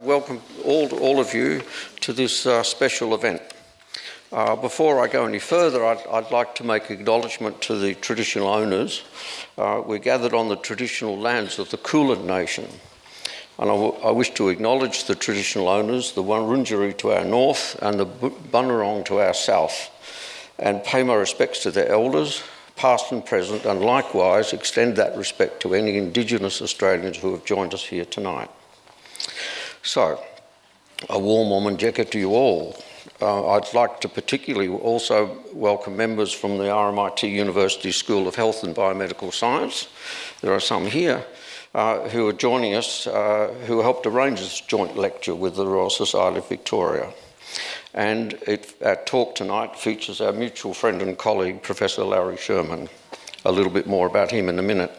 Welcome all, all of you to this uh, special event. Uh, before I go any further, I'd, I'd, like to make acknowledgement to the traditional owners. Uh, we're gathered on the traditional lands of the Kulin Nation. And I, wish to acknowledge the traditional owners, the Wurundjeri to our north and the Bunurong to our south, and pay my respects to their elders, past and present, and likewise extend that respect to any Indigenous Australians who have joined us here tonight. So, a warm Wominjeka to you all. Uh, I'd like to particularly also welcome members from the RMIT University School of Health and Biomedical Science. There are some here uh, who are joining us, uh, who helped arrange this joint lecture with the Royal Society of Victoria. And it, our talk tonight features our mutual friend and colleague, Professor Larry Sherman. A little bit more about him in a minute.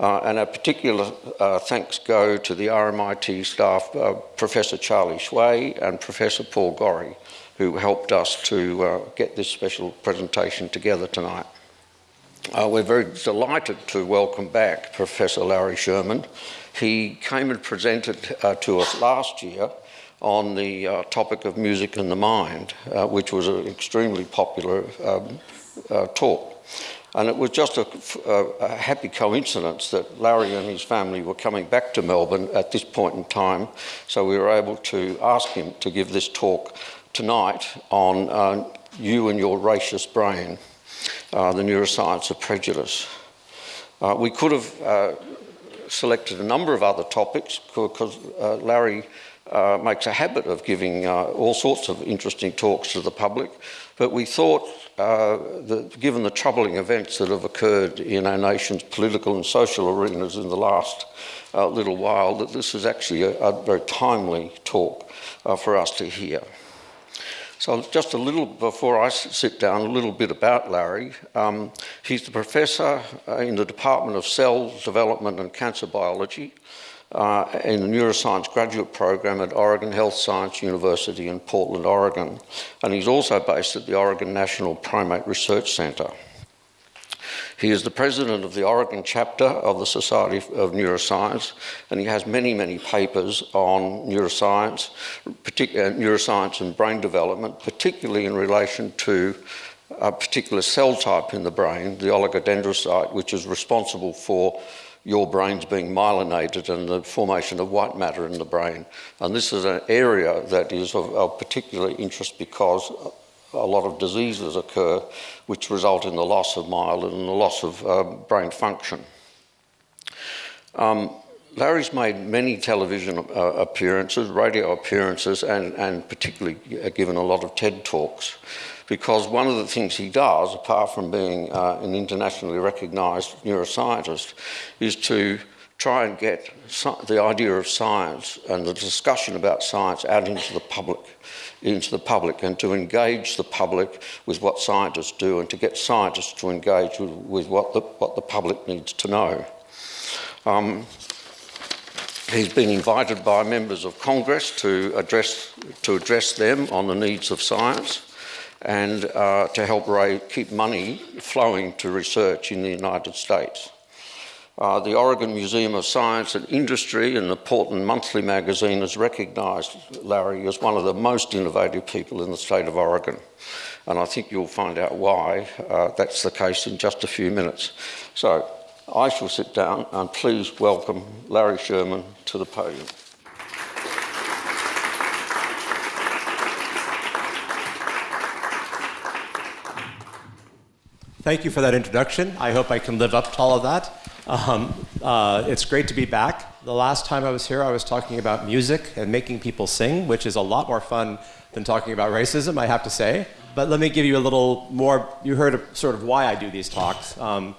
Uh, and a particular uh, thanks go to the RMIT staff, uh, Professor Charlie Xue and Professor Paul Gorry, who helped us to uh, get this special presentation together tonight. Uh, we're very delighted to welcome back Professor Larry Sherman. He came and presented uh, to us last year on the topic of music and the mind, which was an extremely popular um, talk. And it was just a, a, happy coincidence that Larry and his family were coming back to Melbourne at this point in time. So we were able to ask him to give this talk tonight on uh, you and your racist brain, uh, the neuroscience of prejudice. Uh, we could have uh, selected a number of other topics because uh, Larry uh, makes a habit of giving all sorts of interesting talks to the public, but we thought uh, the, given the troubling events that have occurred in our nation's political and social arenas in the last uh, little while, that this is actually a, a very timely talk uh, for us to hear. So just a little, before I sit down, a little bit about Larry. Um, he's the professor uh, in the Department of Cell Development and Cancer Biology uh, in the neuroscience graduate program at Oregon Health Science University in Portland, Oregon. And he's also based at the Oregon National Primate Research Center. He is the president of the Oregon chapter of the Society of Neuroscience, and he has many, many papers on neuroscience, particular neuroscience and brain development, particularly in relation to a particular cell type in the brain, the oligodendrocyte, which is responsible for your brain's being myelinated and the formation of white matter in the brain. And this is an area that is of, of particular interest because a lot of diseases occur which result in the loss of myelin and the loss of uh, brain function. Um, Larry's made many television uh, appearances, radio appearances, and, and particularly given a lot of TED Talks because one of the things he does, apart from being uh, an internationally recognised neuroscientist, is to try and get the idea of science and the discussion about science out into the public, into the public, and to engage the public with what scientists do, and to get scientists to engage with, with what, the, what the public needs to know. Um, he's been invited by members of Congress to address, to address them on the needs of science and uh, to help raise, keep money flowing to research in the United States. Uh, the Oregon Museum of Science and Industry and the Portland Monthly magazine has recognised Larry as one of the most innovative people in the state of Oregon. And I think you'll find out why uh, that's the case in just a few minutes. So I shall sit down and please welcome Larry Sherman to the podium. Thank you for that introduction. I hope I can live up to all of that. Um, uh, it's great to be back. The last time I was here, I was talking about music and making people sing, which is a lot more fun than talking about racism, I have to say. But let me give you a little more. You heard sort of why I do these talks. Um,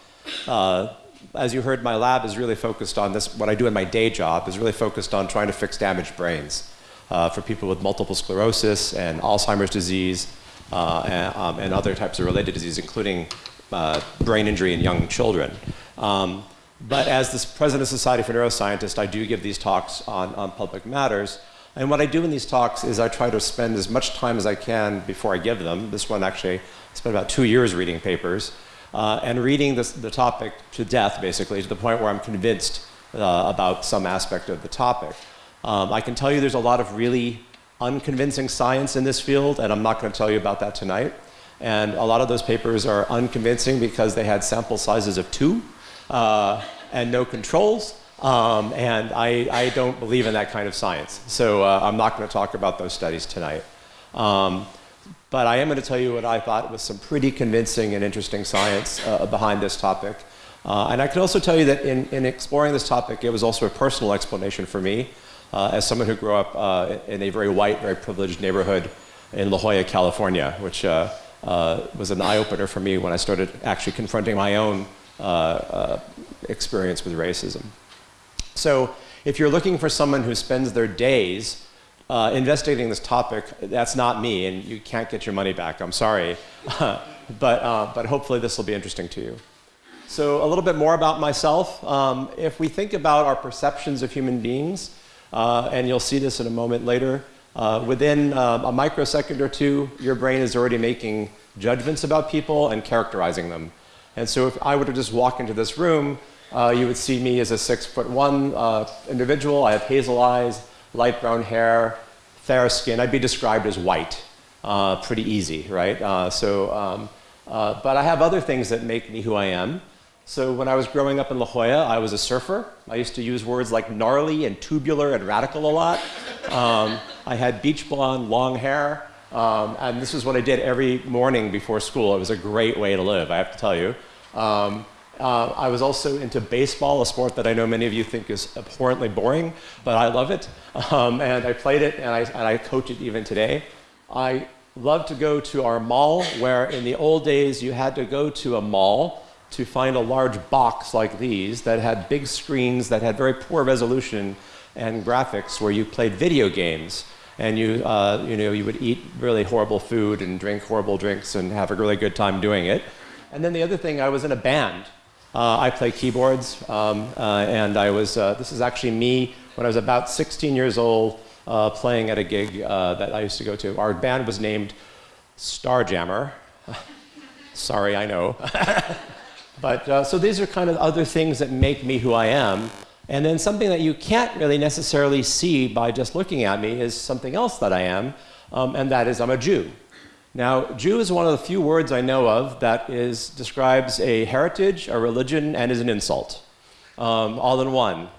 uh, as you heard, my lab is really focused on this. What I do in my day job is really focused on trying to fix damaged brains uh, for people with multiple sclerosis and Alzheimer's disease uh, and, um, and, other types of related disease, including uh, brain injury in young children. Um, but as the president of Society for Neuroscientists, I do give these talks on, on public matters. And what I do in these talks is I try to spend as much time as I can before I give them. This one actually, spent about two years reading papers uh, and reading this, the topic to death, basically, to the point where I'm convinced uh, about some aspect of the topic. Um, I can tell you there's a lot of really unconvincing science in this field, and I'm not going to tell you about that tonight. And a lot of those papers are unconvincing because they had sample sizes of two uh, and no controls. Um, and I, I, don't believe in that kind of science. So uh, I'm not going to talk about those studies tonight. Um, but I am going to tell you what I thought was some pretty convincing and interesting science uh, behind this topic. Uh, and I can also tell you that in, in, exploring this topic, it was also a personal explanation for me uh, as someone who grew up uh, in a very white, very privileged neighborhood in La Jolla, California, which uh, uh, was an eye-opener for me when I started actually confronting my own experience with racism. So if you're looking for someone who spends their days uh, investigating this topic, that's not me, and you can't get your money back. I'm sorry. but, uh, but hopefully this will be interesting to you. So a little bit more about myself. Um, if we think about our perceptions of human beings, uh, and you'll see this in a moment later, uh, within uh, a microsecond or two, your brain is already making judgments about people and characterizing them. And so if I were to just walk into this room, uh, you would see me as a six foot one individual. I have hazel eyes, light brown hair, fair skin. I'd be described as white. Uh, pretty easy, right? Uh, so, um, uh, but I have other things that make me who I am. So when I was growing up in La Jolla, I was a surfer. I used to use words like gnarly and tubular and radical a lot. Um, I had beach blonde, long hair. Um, and this is what I did every morning before school. It was a great way to live, I have to tell you. Um, uh, I was also into baseball, a sport that I know many of you think is abhorrently boring, but I love it. Um, and I played it, and I, and I coach it even today. I love to go to our mall, where in the old days you had to go to a mall to find a large box like these that had big screens that had very poor resolution and graphics where you played video games and you, uh, you, know, you would eat really horrible food and drink horrible drinks and have a really good time doing it. And then the other thing, I was in a band. Uh, I play keyboards, um, uh, and I was, uh, this is actually me when I was about 16 years old uh, playing at a gig uh, that I used to go to. Our band was named Starjammer. Sorry, I know. but so these are kind of other things that make me who I am. And then something that you can't really necessarily see by just looking at me is something else that I am, um, and that is I'm a Jew. Now, Jew is one of the few words I know of that is, describes a heritage, a religion, and is an insult, um, all in one.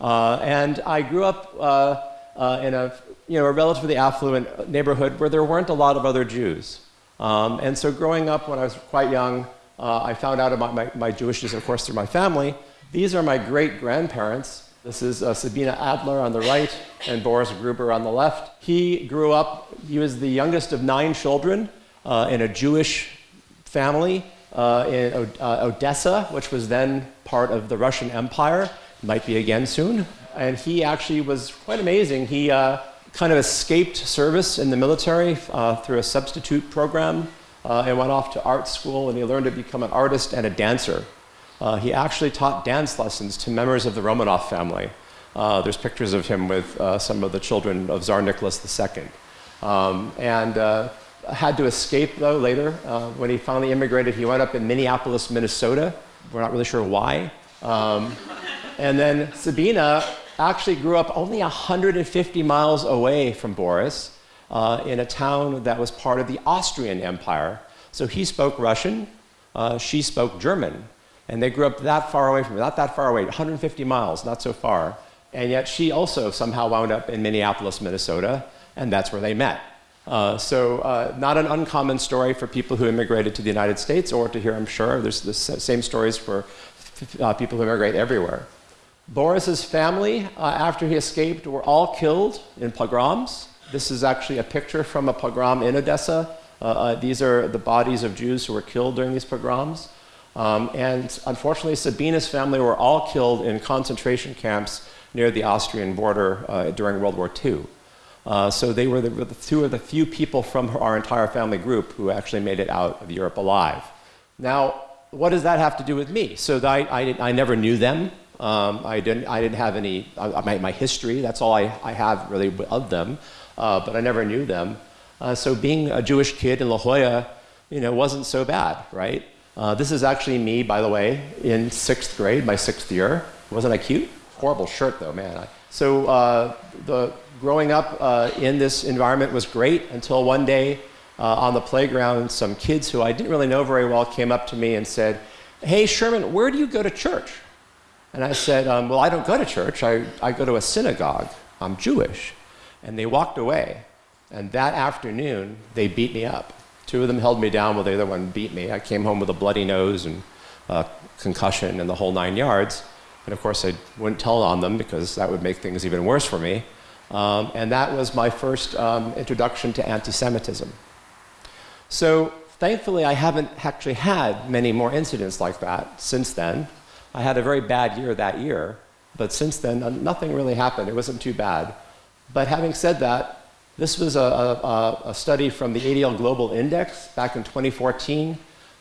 Uh, and I grew up uh, uh, in a, you know, a relatively affluent neighborhood where there weren't a lot of other Jews. Um, and so growing up when I was quite young, uh, I found out about my, my Jewishness, of course, through my family. These are my great-grandparents, this is uh, Sabina Adler on the right and Boris Gruber on the left. He grew up, he was the youngest of nine children uh, in a Jewish family uh, in uh, Odessa, which was then part of the Russian Empire, might be again soon. And he actually was quite amazing. He uh, kind of escaped service in the military uh, through a substitute program and went off to art school and he learned to become an artist and a dancer. Uh, he actually taught dance lessons to members of the Romanov family. Uh, there's pictures of him with uh, some of the children of Tsar Nicholas II. Um, and uh, had to escape, though, later. Uh, when he finally immigrated, he wound up in Minneapolis, Minnesota. We're not really sure why. Um, and then Sabina actually grew up only 150 miles away from Boris uh, in a town that was part of the Austrian Empire. So he spoke Russian, she spoke German. And they grew up that far away from me, not that far away, 150 miles, not so far. And yet she also somehow wound up in Minneapolis, Minnesota, and that's where they met. Uh, so uh, not an uncommon story for people who immigrated to the United States or to here, I'm sure. There's the same stories for uh, people who immigrate everywhere. Boris's family, uh, after he escaped, were all killed in pogroms. This is actually a picture from a pogrom in Odessa. Uh, uh, these are the bodies of Jews who were killed during these pogroms. Um, and unfortunately, Sabina's family were all killed in concentration camps near the Austrian border uh, during World War II. Uh, so they were the, the, two of the few people from our entire family group who actually made it out of Europe alive. Now, what does that have to do with me? So I, I, I never knew them. Um, I, didn't, I didn't have any, uh, my, my, history, that's all I, I have really of them, uh, but I never knew them. Uh, so being a Jewish kid in La Jolla, you know, wasn't so bad, right? Uh, this is actually me, by the way, in sixth grade, my sixth year. Wasn't I cute? horrible shirt, though, man. I, so uh, the growing up uh, in this environment was great until one day uh, on the playground, some kids who I didn't really know very well came up to me and said, "Hey, Sherman, where do you go to church?" And I said, um, "Well, I don't go to church. I, I go to a synagogue. I'm Jewish." And they walked away. And that afternoon, they beat me up. Two of them held me down while the other one beat me. I came home with a bloody nose and uh, concussion and the whole nine yards. And of course, I wouldn't tell on them because that would make things even worse for me. Um, and that was my first um, introduction to anti Semitism. So thankfully, I haven't actually had many more incidents like that since then. I had a very bad year that year, but since then, nothing really happened. It wasn't too bad. But having said that, this was a, a, a study from the ADL Global Index back in 2014,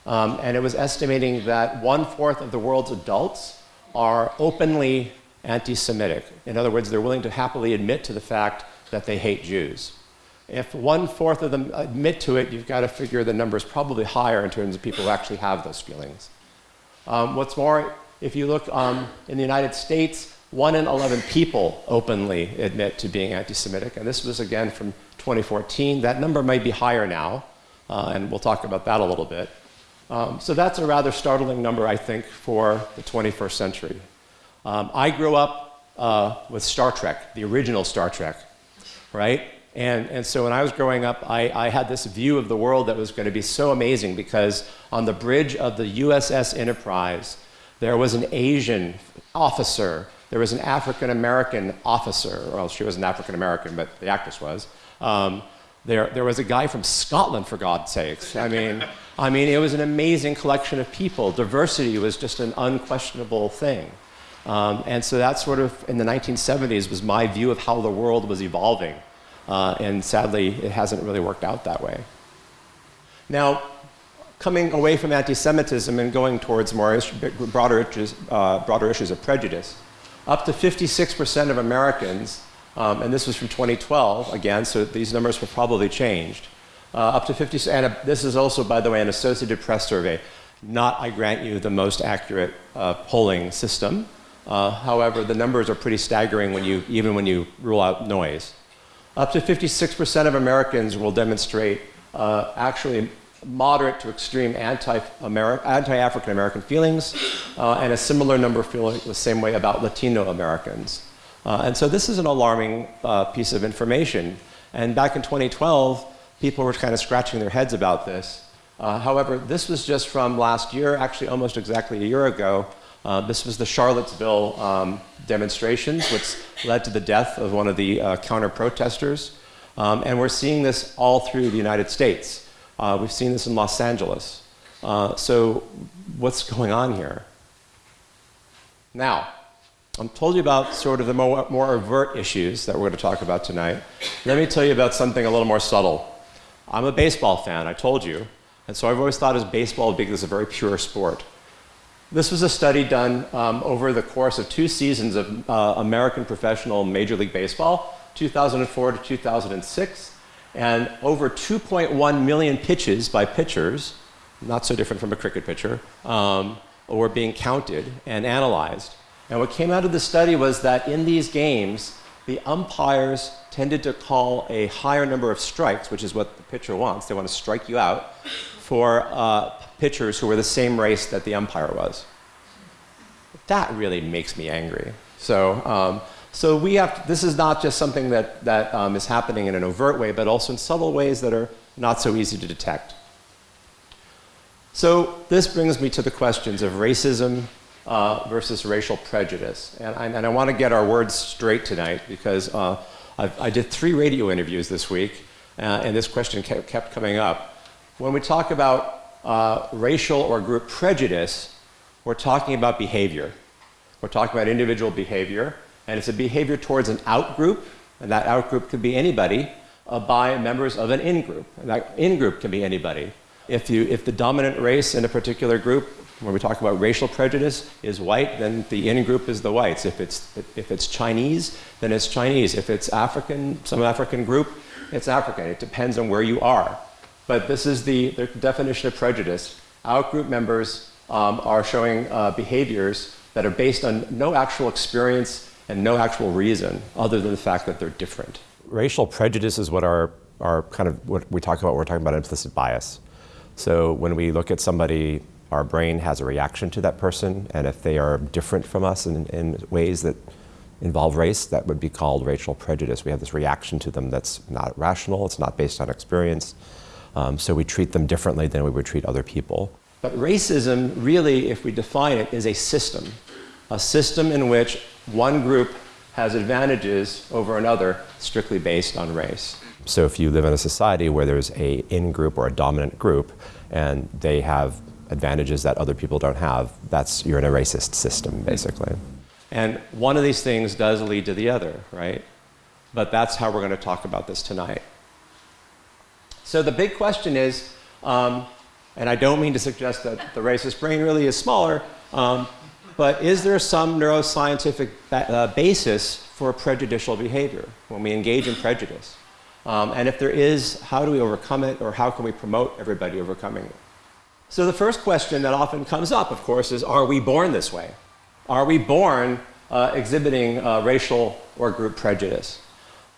um, and it was estimating that one fourth of the world's adults are openly anti Semitic. In other words, they're willing to happily admit to the fact that they hate Jews. If one fourth of them admit to it, you've got to figure the number is probably higher in terms of people who actually have those feelings. Um, what's more, if you look um, in the United States, one in 11 people openly admit to being anti Semitic, and this was again from 2014. That number might be higher now, uh, and we'll talk about that a little bit. Um, so that's a rather startling number, I think, for the 21st century. Um, I grew up uh, with Star Trek, the original Star Trek, right? And, and so when I was growing up, I, I had this view of the world that was going to be so amazing because on the bridge of the USS Enterprise, there was an Asian officer there was an African American officer, well, she was an African American, but the actress was. Um, there, there was a guy from Scotland, for God's sakes. I mean, I mean, it was an amazing collection of people. Diversity was just an unquestionable thing. Um, and so that sort of, in the 1970s, was my view of how the world was evolving. Uh, and sadly, it hasn't really worked out that way. Now, coming away from anti Semitism and going towards more broader issues, uh, broader issues of prejudice, up to 56% of Americans, um, and this was from 2012 again, so these numbers have probably changed. Uh, up to 50, and a, this is also, by the way, an Associated Press survey. Not, I grant you, the most accurate uh, polling system. Uh, however, the numbers are pretty staggering when you, even when you rule out noise. Up to 56% of Americans will demonstrate uh, actually moderate to extreme anti-African American feelings, uh, and a similar number feel the same way about Latino Americans. Uh, and so this is an alarming uh, piece of information. And back in 2012, people were kind of scratching their heads about this. Uh, however, this was just from last year, actually almost exactly a year ago. Uh, this was the Charlottesville um, demonstrations, which led to the death of one of the uh, counter protesters. Um, and we're seeing this all through the United States. Uh, we've seen this in Los Angeles. Uh, so, what's going on here? Now, I've told you about sort of the more, more overt issues that we're going to talk about tonight. Let me tell you about something a little more subtle. I'm a baseball fan, I told you, and so I've always thought of baseball because it's a very pure sport. This was a study done um, over the course of two seasons of uh, American professional Major League Baseball, 2004 to 2006 and over 2.1 million pitches by pitchers, not so different from a cricket pitcher, um, were being counted and analyzed. And what came out of the study was that in these games, the umpires tended to call a higher number of strikes, which is what the pitcher wants. They want to strike you out for uh, pitchers who were the same race that the umpire was. That really makes me angry. So, um, so we have, to, this is not just something that, that um, is happening in an overt way, but also in subtle ways that are not so easy to detect. So this brings me to the questions of racism uh, versus racial prejudice. And I, and I want to get our words straight tonight because uh, i did three radio interviews this week, uh, and this question kept, kept, coming up. When we talk about uh, racial or group prejudice, we're talking about behavior. We're talking about individual behavior. And it's a behavior towards an out group, and that out group could be anybody, uh, by members of an in group. And that in group can be anybody. If, you, if the dominant race in a particular group, when we talk about racial prejudice, is white, then the in group is the whites. If it's, if it's Chinese, then it's Chinese. If it's African, some African group, it's African. It depends on where you are. But this is the, the definition of prejudice. Out group members um, are showing uh, behaviors that are based on no actual experience and no actual reason other than the fact that they're different. Racial prejudice is what our, our kind of what we talk about, we're talking about implicit bias. So when we look at somebody, our brain has a reaction to that person, and if they are different from us in, in ways that involve race, that would be called racial prejudice. We have this reaction to them that's not rational, it's not based on experience, um, so we treat them differently than we would treat other people. But racism, really, if we define it, is a system. A system in which one group has advantages over another strictly based on race. So if you live in a society where there's a in-group or a dominant group, and they have advantages that other people don't have, that's, you're in a racist system, basically. And one of these things does lead to the other, right? But that's how we're going to talk about this tonight. So the big question is, um, and I don't mean to suggest that the racist brain really is smaller, um, but is there some neuroscientific ba uh, basis for prejudicial behavior when we engage in prejudice? Um, and if there is, how do we overcome it, or how can we promote everybody overcoming it? So the first question that often comes up, of course, is are we born this way? Are we born uh, exhibiting uh, racial or group prejudice?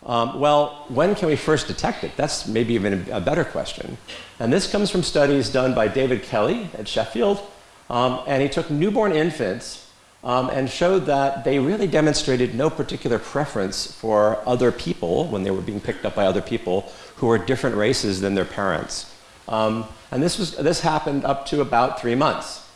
Um, well, when can we first detect it? That's maybe even a better question. And this comes from studies done by David Kelly at Sheffield. Um, and he took newborn infants um, and showed that they really demonstrated no particular preference for other people when they were being picked up by other people who were different races than their parents. Um, and this, was, this happened up to about three months.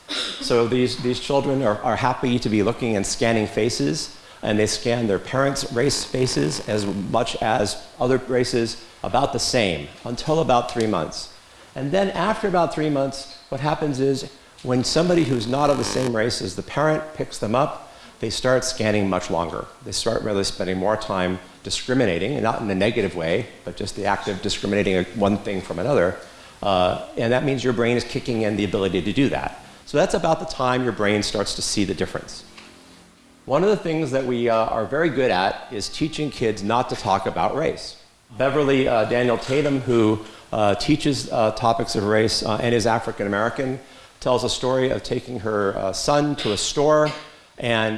So these, these children are, are happy to be looking and scanning faces, and they scan their parents' race faces as much as other races about the same until about three months. And then after about three months, what happens is when somebody who's not of the same race as the parent picks them up, they start scanning much longer. They start really spending more time discriminating, and not in a negative way, but just the act of discriminating one thing from another. Uh, and that means your brain is kicking in the ability to do that. So that's about the time your brain starts to see the difference. One of the things that we uh, are very good at is teaching kids not to talk about race. Beverly uh, Daniel Tatum, who uh, teaches uh, topics of race uh, and is African American, tells a story of taking her uh, son to a store and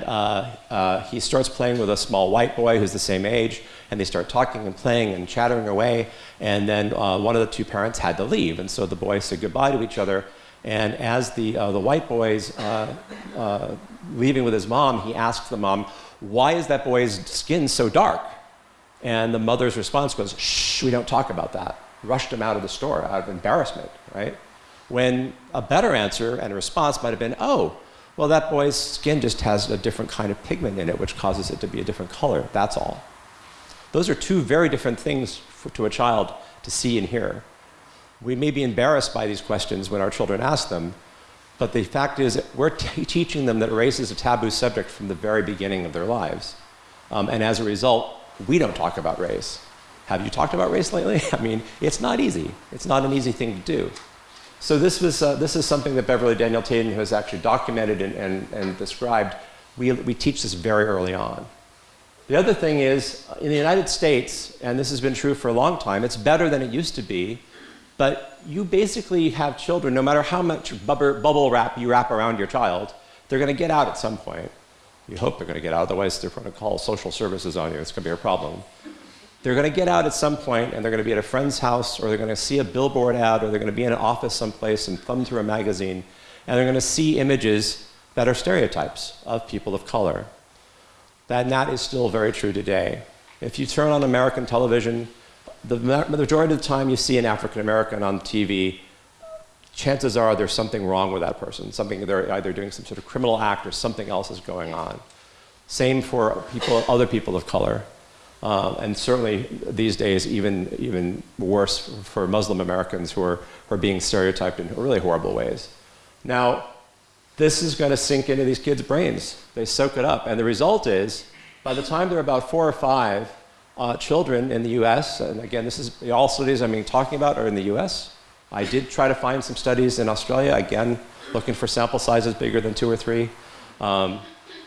he starts playing with a small white boy who's the same age and they start talking and playing and chattering away and then one of the two parents had to leave and so the boys said goodbye to each other and as the, uh, the white boy's uh, uh, leaving with his mom, he asks the mom, why is that boy's skin so dark? And the mother's response was, shh, we don't talk about that. Rushed him out of the store out of embarrassment, right? When a better answer and a response might have been, oh, well, that boy's skin just has a different kind of pigment in it, which causes it to be a different color. That's all. Those are two very different things for, to a child to see and hear. We may be embarrassed by these questions when our children ask them, but the fact is we're teaching them that race is a taboo subject from the very beginning of their lives. Um, and as a result, we don't talk about race. Have you talked about race lately? I mean, it's not easy. It's not an easy thing to do. So this, was, uh, this is something that Beverly Daniel Tatum has actually documented and, and, and described. We, we teach this very early on. The other thing is, in the United States, and this has been true for a long time, it's better than it used to be but you basically have children, no matter how much bubble wrap you wrap around your child, they're going to get out at some point. You hope they're going to get out, otherwise they're going to call social services on you. It's going to be a problem. They're going to get out at some point, and they're going to be at a friend's house, or they're going to see a billboard ad, or they're going to be in an office someplace and thumb through a magazine, and they're going to see images that are stereotypes of people of color. That, and that is still very true today. If you turn on American television, the majority of the time you see an African American on TV, chances are there's something wrong with that person. Something they're either doing some sort of criminal act or something else is going on. Same for people, other people of color. Um, and certainly these days, even, even worse for Muslim Americans who are, who are being stereotyped in really horrible ways. Now, this is going to sink into these kids' brains. They soak it up. And the result is, by the time they're about four or five, uh, children in the US, and again, this is all studies I'm talking about are in the US. I did try to find some studies in Australia, again, looking for sample sizes bigger than two or three. Um,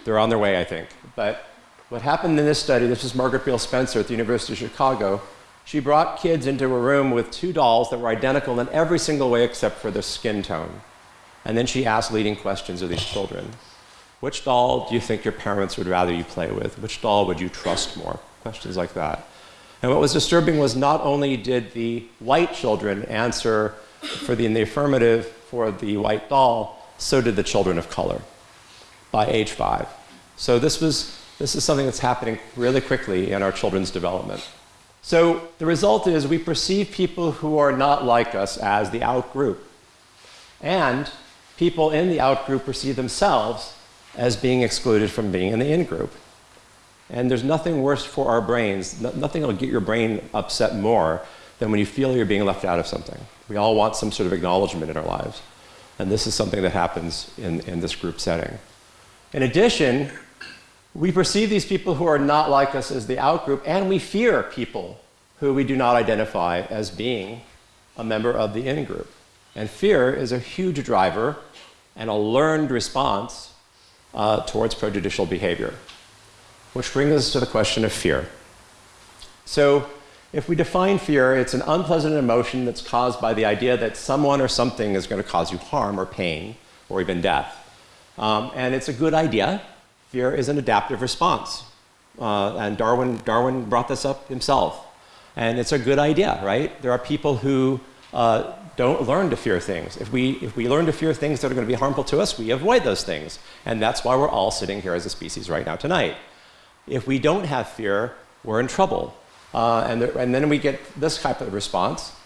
they're on their way, I think. But what happened in this study, this is Margaret Beal Spencer at the University of Chicago. She brought kids into a room with two dolls that were identical in every single way except for their skin tone. And then she asked leading questions of these children. Which doll do you think your parents would rather you play with? Which doll would you trust more? Questions like that. And what was disturbing was not only did the white children answer for the, in the affirmative for the white doll, so did the children of color by age five. So this, was, this is something that's happening really quickly in our children's development. So the result is we perceive people who are not like us as the out group. And people in the out group perceive themselves as being excluded from being in the in group. And there's nothing worse for our brains, nothing will get your brain upset more than when you feel you're being left out of something. We all want some sort of acknowledgement in our lives. And this is something that happens in, in this group setting. In addition, we perceive these people who are not like us as the outgroup, and we fear people who we do not identify as being a member of the in group. And fear is a huge driver and a learned response uh, towards prejudicial behavior. Which brings us to the question of fear. So, if we define fear, it's an unpleasant emotion that's caused by the idea that someone or something is going to cause you harm or pain or even death. Um, and it's a good idea. Fear is an adaptive response. Uh, and Darwin, Darwin brought this up himself. And it's a good idea, right? There are people who uh, don't learn to fear things. If we, if we learn to fear things that are going to be harmful to us, we avoid those things. And that's why we're all sitting here as a species right now tonight. If we don't have fear, we're in trouble. Uh, and, there, and then we get this type of response.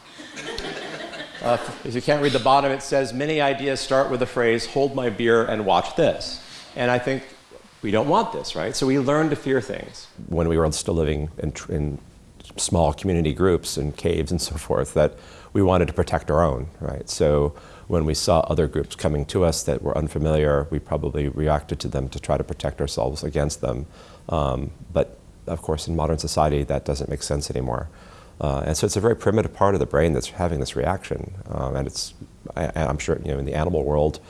Uh, if you can't read the bottom, it says, many ideas start with the phrase, hold my beer and watch this. And I think we don't want this, right? So we learn to fear things. When we were still living in, in small community groups and caves and so forth, that we wanted to protect our own, right? So when we saw other groups coming to us that were unfamiliar, we probably reacted to them to try to protect ourselves against them. Um, but of course, in modern society, that doesn't make sense anymore. Uh, and so it's a very primitive part of the brain that's having this reaction. Um, and it's, I, am sure, you know, in the animal world,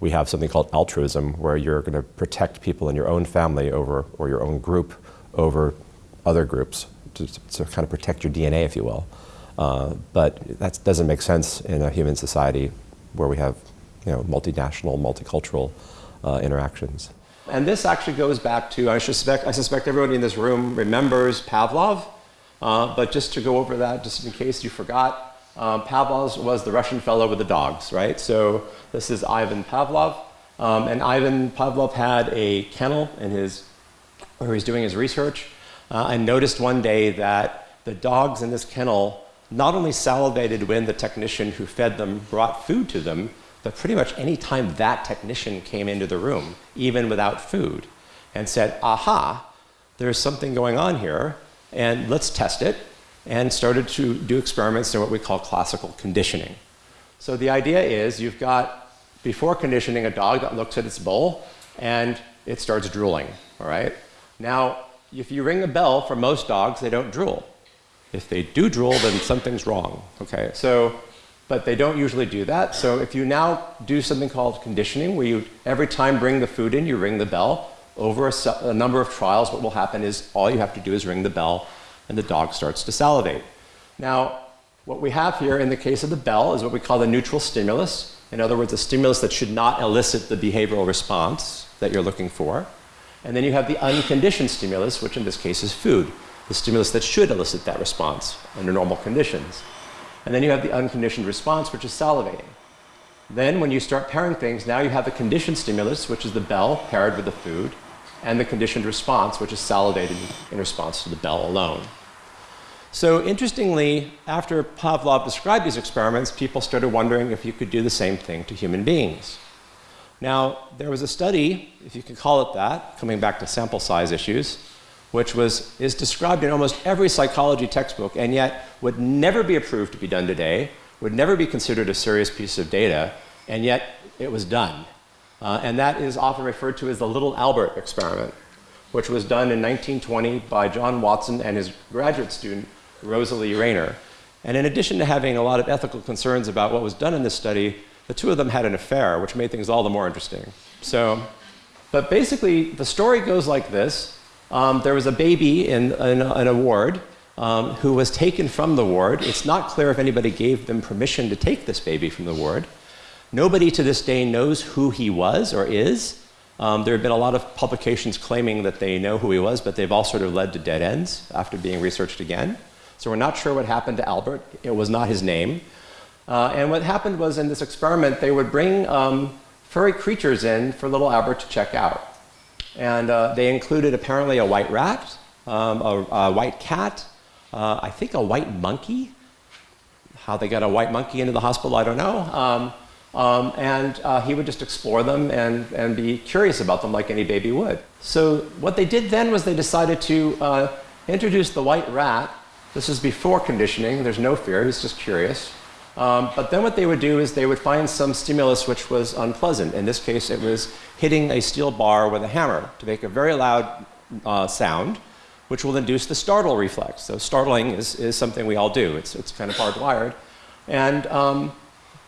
we have something called altruism, where you're going to protect people in your own family over, or your own group over other groups to, to kind of protect your DNA, if you will. Uh, but that doesn't make sense in a human society where we have, you know, multinational, multicultural uh, interactions. And this actually goes back to, I suspect, I suspect everybody in this room remembers Pavlov, uh, but just to go over that, just in case you forgot, um, Pavlov was the Russian fellow with the dogs, right? So this is Ivan Pavlov, um, and Ivan Pavlov had a kennel in his, where he's doing his research, uh, and noticed one day that the dogs in this kennel not only salivated when the technician who fed them brought food to them, but pretty much any time that technician came into the room, even without food, and said, aha, there's something going on here, and let's test it, and started to do experiments in what we call classical conditioning. So the idea is you've got, before conditioning, a dog that looks at its bowl, and it starts drooling, all right? Now, if you ring a bell for most dogs, they don't drool. If they do drool, then something's wrong, okay? So but they don't usually do that. So if you now do something called conditioning, where you every time bring the food in, you ring the bell, over a, a, number of trials, what will happen is all you have to do is ring the bell and the dog starts to salivate. Now, what we have here in the case of the bell is what we call the neutral stimulus. In other words, a stimulus that should not elicit the behavioral response that you're looking for. And then you have the unconditioned stimulus, which in this case is food, the stimulus that should elicit that response under normal conditions. And then you have the unconditioned response, which is salivating. Then when you start pairing things, now you have the conditioned stimulus, which is the bell paired with the food, and the conditioned response, which is salivating in response to the bell alone. So interestingly, after Pavlov described these experiments, people started wondering if you could do the same thing to human beings. Now, there was a study, if you can call it that, coming back to sample size issues, which was, is described in almost every psychology textbook and yet would never be approved to be done today, would never be considered a serious piece of data, and yet it was done. Uh, and that is often referred to as the Little Albert experiment, which was done in 1920 by John Watson and his graduate student, Rosalie Rayner. And in addition to having a lot of ethical concerns about what was done in this study, the two of them had an affair, which made things all the more interesting. So, but basically, the story goes like this. Um, there was a baby in, in, in a ward um, who was taken from the ward. It's not clear if anybody gave them permission to take this baby from the ward. Nobody to this day knows who he was or is. Um, there have been a lot of publications claiming that they know who he was, but they've all sort of led to dead ends after being researched again. So we're not sure what happened to Albert. It was not his name. Uh, and what happened was in this experiment, they would bring um, furry creatures in for little Albert to check out. And uh, they included apparently a white rat, um, a, a, white cat, uh, I think a white monkey. How they got a white monkey into the hospital, I don't know. Um, and uh, he would just explore them and, and be curious about them like any baby would. So what they did then was they decided to uh, introduce the white rat. This is before conditioning. There's no fear. He's just curious. Um, but then what they would do is they would find some stimulus which was unpleasant. In this case, it was hitting a steel bar with a hammer to make a very loud uh, sound, which will induce the startle reflex. So startling is, is something we all do. It's, it's kind of hardwired. And um,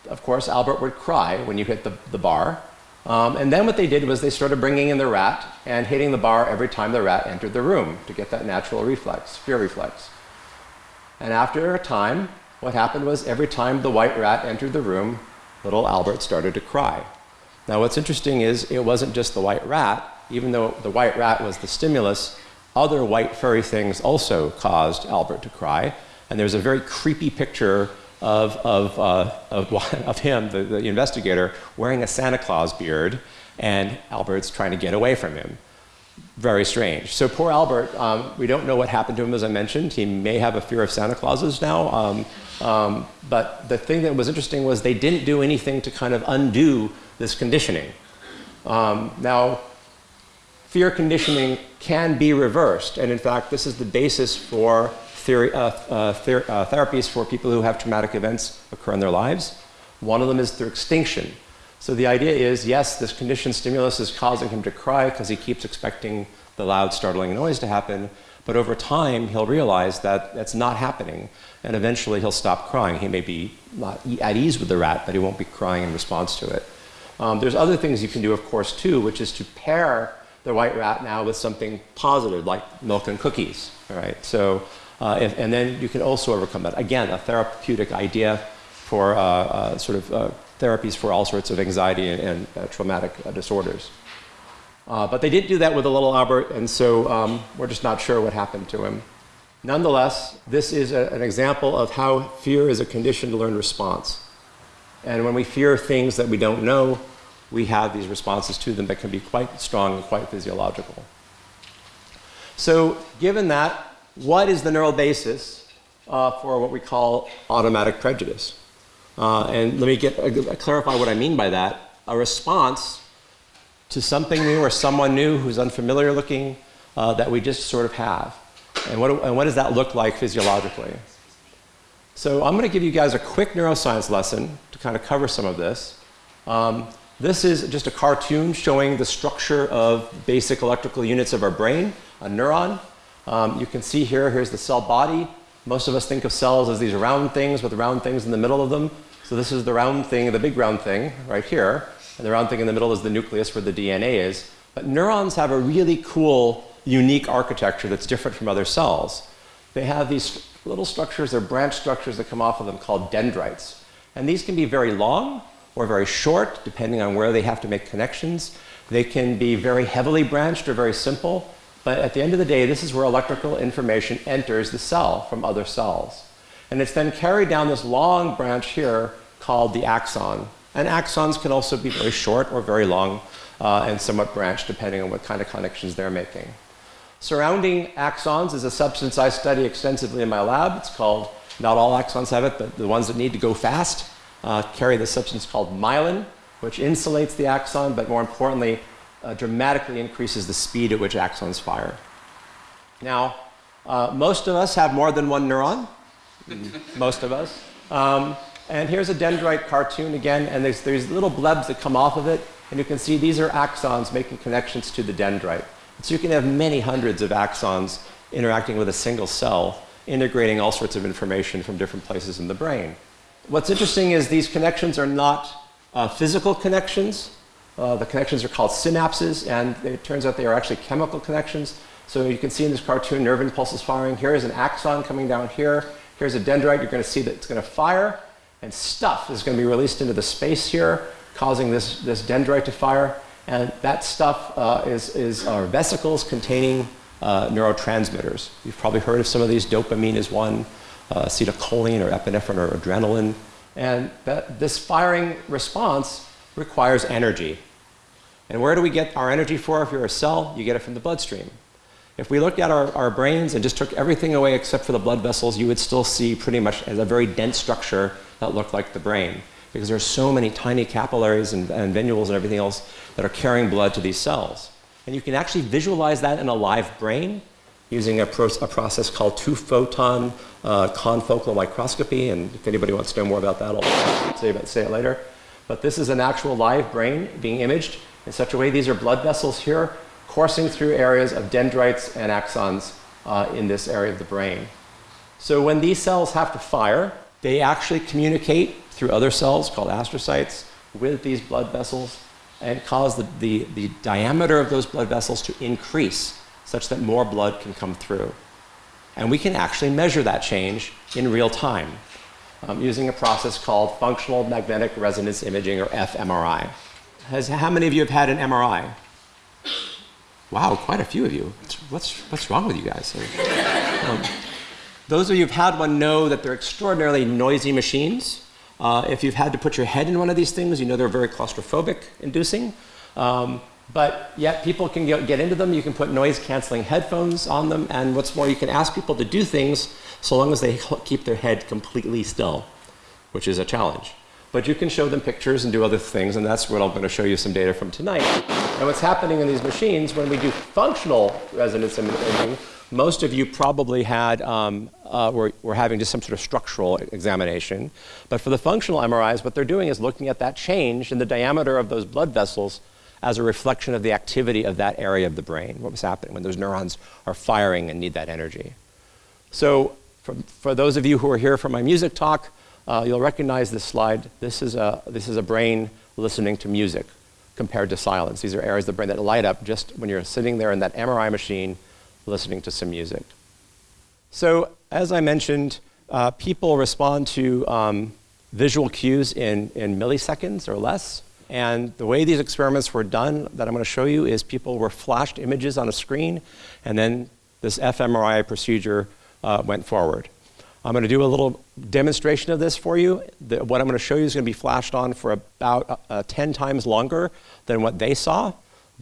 of course, Albert would cry when you hit the, the bar. Um, and then what they did was they started bringing in the rat and hitting the bar every time the rat entered the room to get that natural reflex, fear reflex. And after a time, what happened was every time the white rat entered the room, little Albert started to cry. Now, what's interesting is it wasn't just the white rat. Even though the white rat was the stimulus, other white furry things also caused Albert to cry. And there's a very creepy picture of, of, uh, of, of, him, the, the investigator, wearing a Santa Claus beard, and Albert's trying to get away from him very strange. So poor Albert, um, we don't know what happened to him, as I mentioned. He may have a fear of Santa Clauses now. Um, um, but the thing that was interesting was they didn't do anything to kind of undo this conditioning. Um, now, fear conditioning can be reversed. And in fact, this is the basis for theory, uh, uh, ther uh, therapies for people who have traumatic events occur in their lives. One of them is through extinction. So the idea is, yes, this conditioned stimulus is causing him to cry because he keeps expecting the loud, startling noise to happen. But over time, he'll realize that that's not happening. And eventually, he'll stop crying. He may be not at ease with the rat, but he won't be crying in response to it. Um, there's other things you can do, of course, too, which is to pair the white rat now with something positive, like milk and cookies. All right. So, uh, if, and then you can also overcome that. Again, a therapeutic idea for uh, uh, sort of uh, therapies for all sorts of anxiety and, and traumatic disorders. But they didn't do that with a little Albert, and so um, we're just not sure what happened to him. Nonetheless, this is a, an example of how fear is a conditioned learned response. And when we fear things that we don't know, we have these responses to them that can be quite strong and quite physiological. So, given that, what is the neural basis uh, for what we call automatic prejudice? Uh, and let me get, uh, clarify what I mean by that. A response to something new or someone new who's unfamiliar looking uh, that we just sort of have. And what, and what does that look like physiologically? So I'm going to give you guys a quick neuroscience lesson to kind of cover some of this. Um, this is just a cartoon showing the structure of basic electrical units of our brain, a neuron. Um, you can see here, here's the cell body. Most of us think of cells as these round things with round things in the middle of them. So this is the round thing, the big round thing right here. And the round thing in the middle is the nucleus where the DNA is. But neurons have a really cool, unique architecture that's different from other cells. They have these little structures, they're branch structures that come off of them called dendrites. And these can be very long or very short, depending on where they have to make connections. They can be very heavily branched or very simple. But at the end of the day, this is where electrical information enters the cell from other cells. And it's then carried down this long branch here called the axon. And axons can also be very short or very long uh, and somewhat branched depending on what kind of connections they're making. Surrounding axons is a substance I study extensively in my lab. It's called, not all axons have it, but the ones that need to go fast uh, carry this substance called myelin, which insulates the axon, but more importantly, uh, dramatically increases the speed at which axons fire. Now, uh, most of us have more than one neuron most of us. Um, and here's a dendrite cartoon again, and there's, there's little blebs that come off of it, and you can see these are axons making connections to the dendrite. So you can have many hundreds of axons interacting with a single cell, integrating all sorts of information from different places in the brain. What's interesting is these connections are not uh, physical connections. Uh, the connections are called synapses, and it turns out they are actually chemical connections. So you can see in this cartoon nerve impulses firing. Here is an axon coming down here. Here's a dendrite. You're going to see that it's going to fire, and stuff is going to be released into the space here, causing this, this dendrite to fire. And that stuff uh, is, is our vesicles containing uh, neurotransmitters. You've probably heard of some of these. Dopamine is one, uh, acetylcholine or epinephrine or adrenaline. And that, this firing response requires energy. And where do we get our energy for? If you're a cell, you get it from the bloodstream. If we looked at our, our brains and just took everything away except for the blood vessels, you would still see pretty much as a very dense structure that looked like the brain. Because there's so many tiny capillaries and, and venules and everything else that are carrying blood to these cells. And you can actually visualize that in a live brain using a, pro a process called two-photon uh, confocal microscopy. And if anybody wants to know more about that, I'll say, about, say it later. But this is an actual live brain being imaged in such a way. These are blood vessels here coursing through areas of dendrites and axons uh, in this area of the brain. So when these cells have to fire, they actually communicate through other cells called astrocytes with these blood vessels and cause the, the, the diameter of those blood vessels to increase such that more blood can come through. And we can actually measure that change in real time um, using a process called functional magnetic resonance imaging or fMRI. Has, how many of you have had an MRI? Wow, quite a few of you. What's, what's wrong with you guys? Um, those of you who've had one know that they're extraordinarily noisy machines. Uh, if you've had to put your head in one of these things, you know they're very claustrophobic inducing. Um, but yet people can get, get into them. You can put noise canceling headphones on them. And what's more, you can ask people to do things so long as they keep their head completely still, which is a challenge. But you can show them pictures and do other things, and that's what I'm going to show you some data from tonight. And what's happening in these machines, when we do functional resonance imaging, most of you probably had, um, uh, were, were having just some sort of structural examination. But for the functional MRIs, what they're doing is looking at that change in the diameter of those blood vessels as a reflection of the activity of that area of the brain, what was happening when those neurons are firing and need that energy. So for, for those of you who are here for my music talk, uh, you'll recognize this slide. This is, a, this is a brain listening to music compared to silence. These are areas of the brain that light up just when you're sitting there in that MRI machine listening to some music. So as I mentioned, uh, people respond to um, visual cues in, in milliseconds or less. And the way these experiments were done that I'm going to show you is people were flashed images on a screen, and then this fMRI procedure uh, went forward. I'm going to do a little demonstration of this for you. The, what I'm going to show you is going to be flashed on for about uh, uh, 10 times longer than what they saw,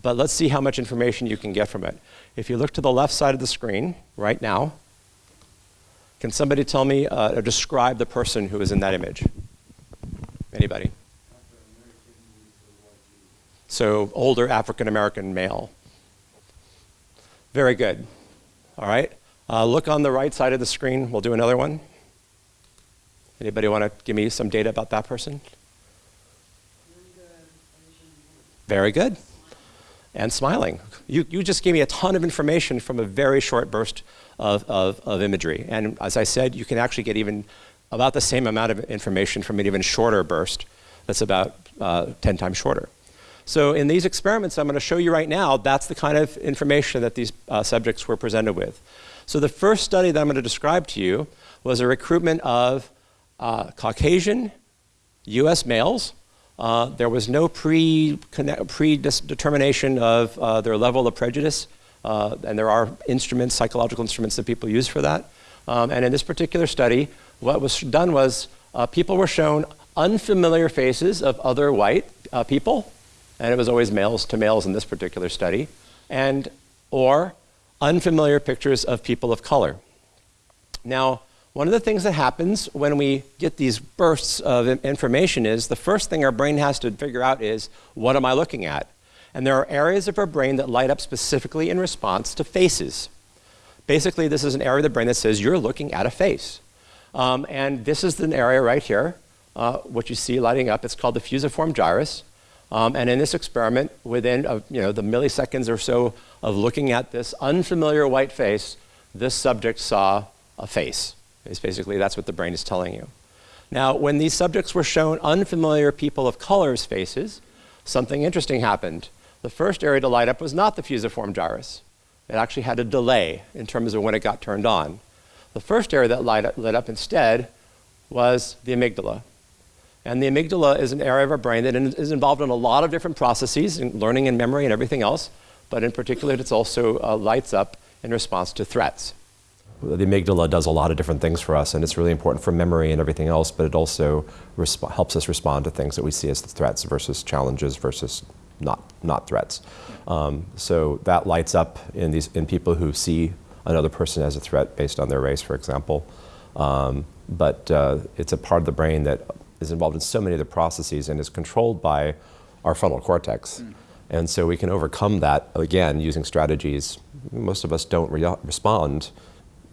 but let's see how much information you can get from it. If you look to the left side of the screen right now, can somebody tell me uh, or describe the person who is in that image? Anybody? So older African American male. Very good. All right. Uh, look on the right side of the screen. We'll do another one. Anybody want to give me some data about that person? Very good. And smiling. You, you just gave me a ton of information from a very short burst of, of, of imagery. And as I said, you can actually get even about the same amount of information from an even shorter burst that's about uh, 10 times shorter. So in these experiments I'm going to show you right now, that's the kind of information that these uh, subjects were presented with. So the first study that I'm going to describe to you was a recruitment of uh, Caucasian US males. Uh, there was no predetermination of uh, their level of prejudice, uh, and there are instruments, psychological instruments that people use for that. Um, and in this particular study, what was done was uh, people were shown unfamiliar faces of other white uh, people, and it was always males to males in this particular study, and or unfamiliar pictures of people of color. Now, one of the things that happens when we get these bursts of information is the first thing our brain has to figure out is, what am I looking at? And there are areas of our brain that light up specifically in response to faces. Basically, this is an area of the brain that says you're looking at a face. Um, and this is an area right here, uh, what you see lighting up. It's called the fusiform gyrus. Um, and in this experiment, within uh, you know, the milliseconds or so of looking at this unfamiliar white face, this subject saw a face. It's basically, that's what the brain is telling you. Now, when these subjects were shown unfamiliar people of color's faces, something interesting happened. The first area to light up was not the fusiform gyrus. It actually had a delay in terms of when it got turned on. The first area that light up, lit up instead was the amygdala. And the amygdala is an area of our brain that is involved in a lot of different processes, in learning and memory and everything else, but in particular, it also uh, lights up in response to threats. The amygdala does a lot of different things for us, and it's really important for memory and everything else, but it also helps us respond to things that we see as threats versus challenges versus not, not threats. Um, so that lights up in, these, in people who see another person as a threat based on their race, for example. Um, but uh, it's a part of the brain that is involved in so many of the processes and is controlled by our frontal cortex. Mm. And so we can overcome that, again, using strategies. Most of us don't re respond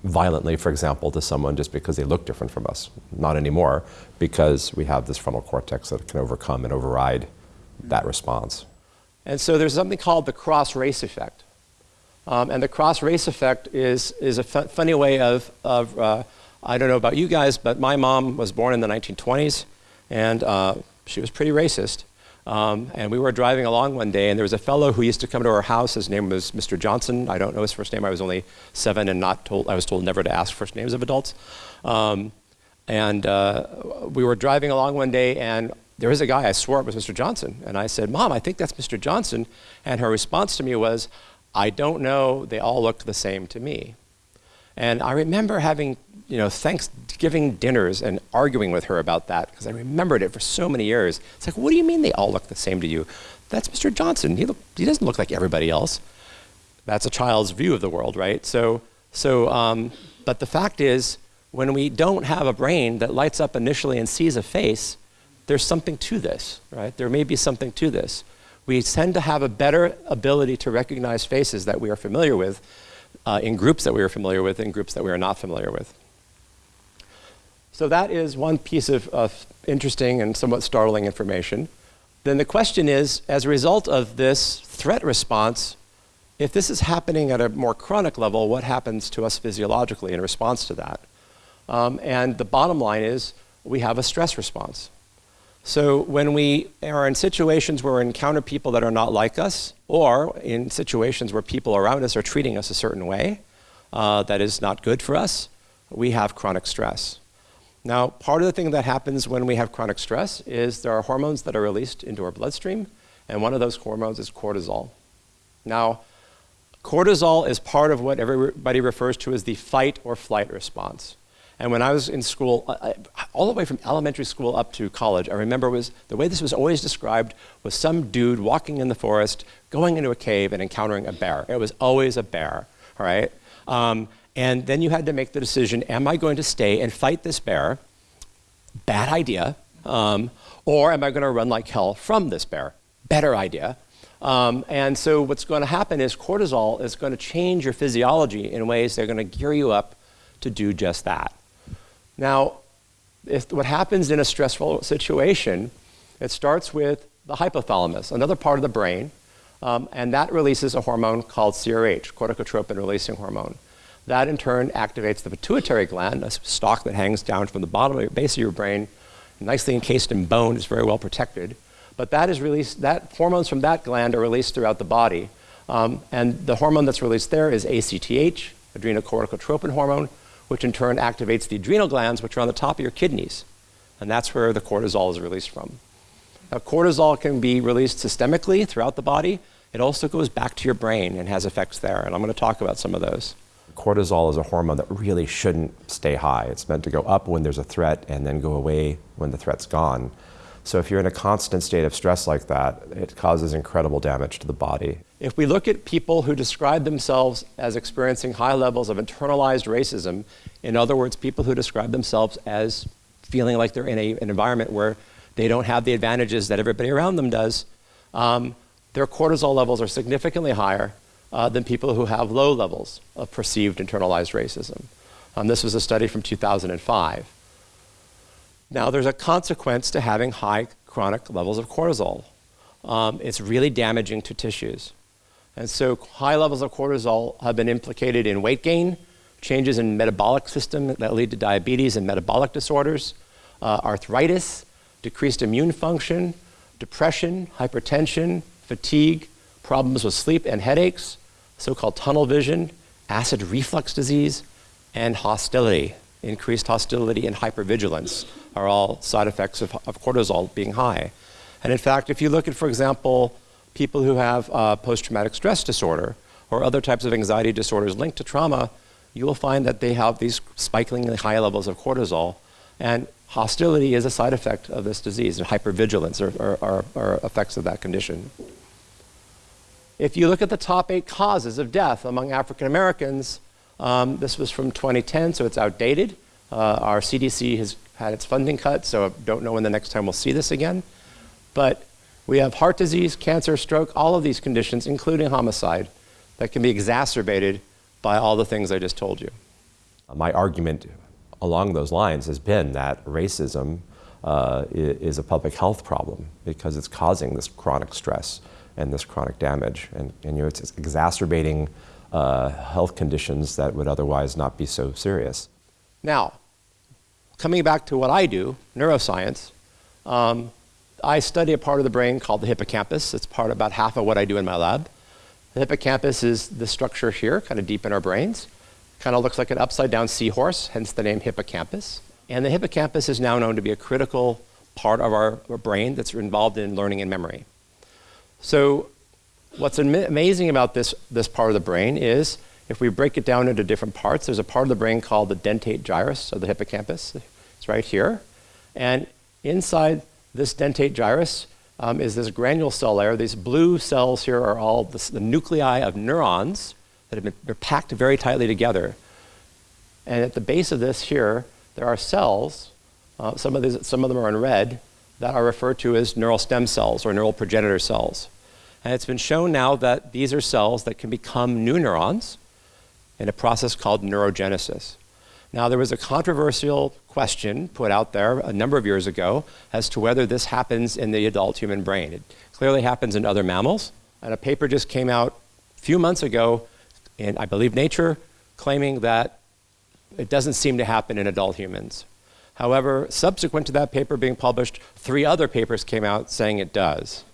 violently, for example, to someone just because they look different from us. Not anymore, because we have this frontal cortex that can overcome and override that response. And so there's something called the cross-race effect. Um, and the cross-race effect is, is a funny way of, of uh, I don't know about you guys, but my mom was born in the 1920s, and uh, she was pretty racist. Um, and we were driving along one day, and there was a fellow who used to come to our house. His name was Mr. Johnson. I don't know his first name. I was only seven and not told. I was told never to ask first names of adults. Um, and uh, we were driving along one day, and there was a guy. I swore it was Mr. Johnson, and I said, "Mom, I think that's Mr. Johnson." And her response to me was, "I don't know. They all look the same to me." And I remember having you know, Thanksgiving dinners and arguing with her about that because I remembered it for so many years. It's like, what do you mean they all look the same to you? That's Mr. Johnson. He, look, he doesn't look like everybody else. That's a child's view of the world, right? So, so um, but the fact is, when we don't have a brain that lights up initially and sees a face, there's something to this, right? There may be something to this. We tend to have a better ability to recognize faces that we are familiar with uh, in groups that we are familiar with in groups that we are not familiar with. So that is one piece of, of interesting and somewhat startling information. Then the question is, as a result of this threat response, if this is happening at a more chronic level, what happens to us physiologically in response to that? Um, and the bottom line is we have a stress response. So when we are in situations where we encounter people that are not like us, or in situations where people around us are treating us a certain way uh, that is not good for us, we have chronic stress. Now, part of the thing that happens when we have chronic stress is there are hormones that are released into our bloodstream, and one of those hormones is cortisol. Now, cortisol is part of what everybody refers to as the fight or flight response. And when I was in school, I, all the way from elementary school up to college, I remember was the way this was always described was some dude walking in the forest, going into a cave and encountering a bear. It was always a bear, all right? Um, and then you had to make the decision, am I going to stay and fight this bear? Bad idea. Um, or am I going to run like hell from this bear? Better idea. Um, and so what's going to happen is cortisol is going to change your physiology in ways that are going to gear you up to do just that. Now, if what happens in a stressful situation, it starts with the hypothalamus, another part of the brain, um, and that releases a hormone called CRH, corticotropin releasing hormone. That in turn activates the pituitary gland, a stalk that hangs down from the bottom of base of your brain, nicely encased in bone, it's very well protected. But that is released, that hormones from that gland are released throughout the body. Um, and the hormone that's released there is ACTH, adrenocorticotropin hormone, which in turn activates the adrenal glands, which are on the top of your kidneys. And that's where the cortisol is released from. Now, cortisol can be released systemically throughout the body. It also goes back to your brain and has effects there. And I'm going to talk about some of those cortisol is a hormone that really shouldn't stay high. It's meant to go up when there's a threat and then go away when the threat's gone. So if you're in a constant state of stress like that, it causes incredible damage to the body. If we look at people who describe themselves as experiencing high levels of internalized racism, in other words, people who describe themselves as feeling like they're in a, an environment where they don't have the advantages that everybody around them does, um, their cortisol levels are significantly higher uh, than people who have low levels of perceived internalized racism. Um, this was a study from 2005. Now, there's a consequence to having high chronic levels of cortisol. Um, it's really damaging to tissues. And so high levels of cortisol have been implicated in weight gain, changes in metabolic system that lead to diabetes and metabolic disorders, uh, arthritis, decreased immune function, depression, hypertension, fatigue, problems with sleep and headaches, so-called tunnel vision, acid reflux disease, and hostility. increased hostility, and hypervigilance are all side effects of, of cortisol being high. And in fact, if you look at, for example, people who have uh, post-traumatic stress disorder or other types of anxiety disorders linked to trauma, you will find that they have these spikingly high levels of cortisol. And hostility is a side effect of this disease, and hypervigilance are, are, are, are effects of that condition. If you look at the top eight causes of death among African Americans, um, this was from 2010, so it's outdated. Uh, our CDC has had its funding cut, so I don't know when the next time we'll see this again. But we have heart disease, cancer, stroke, all of these conditions, including homicide, that can be exacerbated by all the things I just told you. My argument along those lines has been that racism uh, is a public health problem because it's causing this chronic stress and this chronic damage. And, and you know, it's exacerbating uh, health conditions that would otherwise not be so serious. Now, coming back to what I do, neuroscience, um, I study a part of the brain called the hippocampus. It's part about half of what I do in my lab. The hippocampus is the structure here, kind of deep in our brains. Kind of looks like an upside down seahorse, hence the name hippocampus. And the hippocampus is now known to be a critical part of our brain that's involved in learning and memory. So what's amazing about this, this part of the brain is if we break it down into different parts, there's a part of the brain called the dentate gyrus of the hippocampus. It's right here. And inside this dentate gyrus um, is this granule cell layer. These blue cells here are all the, nuclei of neurons that have been they're packed very tightly together. And at the base of this here, there are cells, uh, some, of these, some of them are in red, that are referred to as neural stem cells or neural progenitor cells. And it's been shown now that these are cells that can become new neurons in a process called neurogenesis. Now, there was a controversial question put out there a number of years ago as to whether this happens in the adult human brain. It clearly happens in other mammals, and a paper just came out a few months ago in, I believe, Nature, claiming that it doesn't seem to happen in adult humans. However, subsequent to that paper being published, three other papers came out saying it does.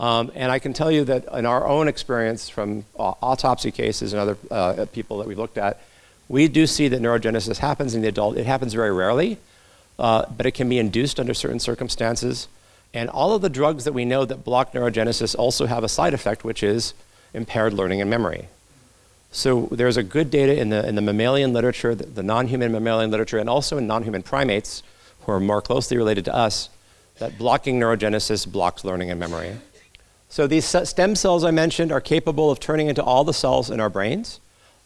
Um, and I can tell you that in our own experience from uh, autopsy cases and other uh, people that we've looked at, we do see that neurogenesis happens in the adult. It happens very rarely, uh, but it can be induced under certain circumstances. And all of the drugs that we know that block neurogenesis also have a side effect, which is impaired learning and memory. So there's a good data in the, in the mammalian literature, the, the non-human mammalian literature, and also in non-human primates, who are more closely related to us, that blocking neurogenesis blocks learning and memory. So these stem cells I mentioned are capable of turning into all the cells in our brains.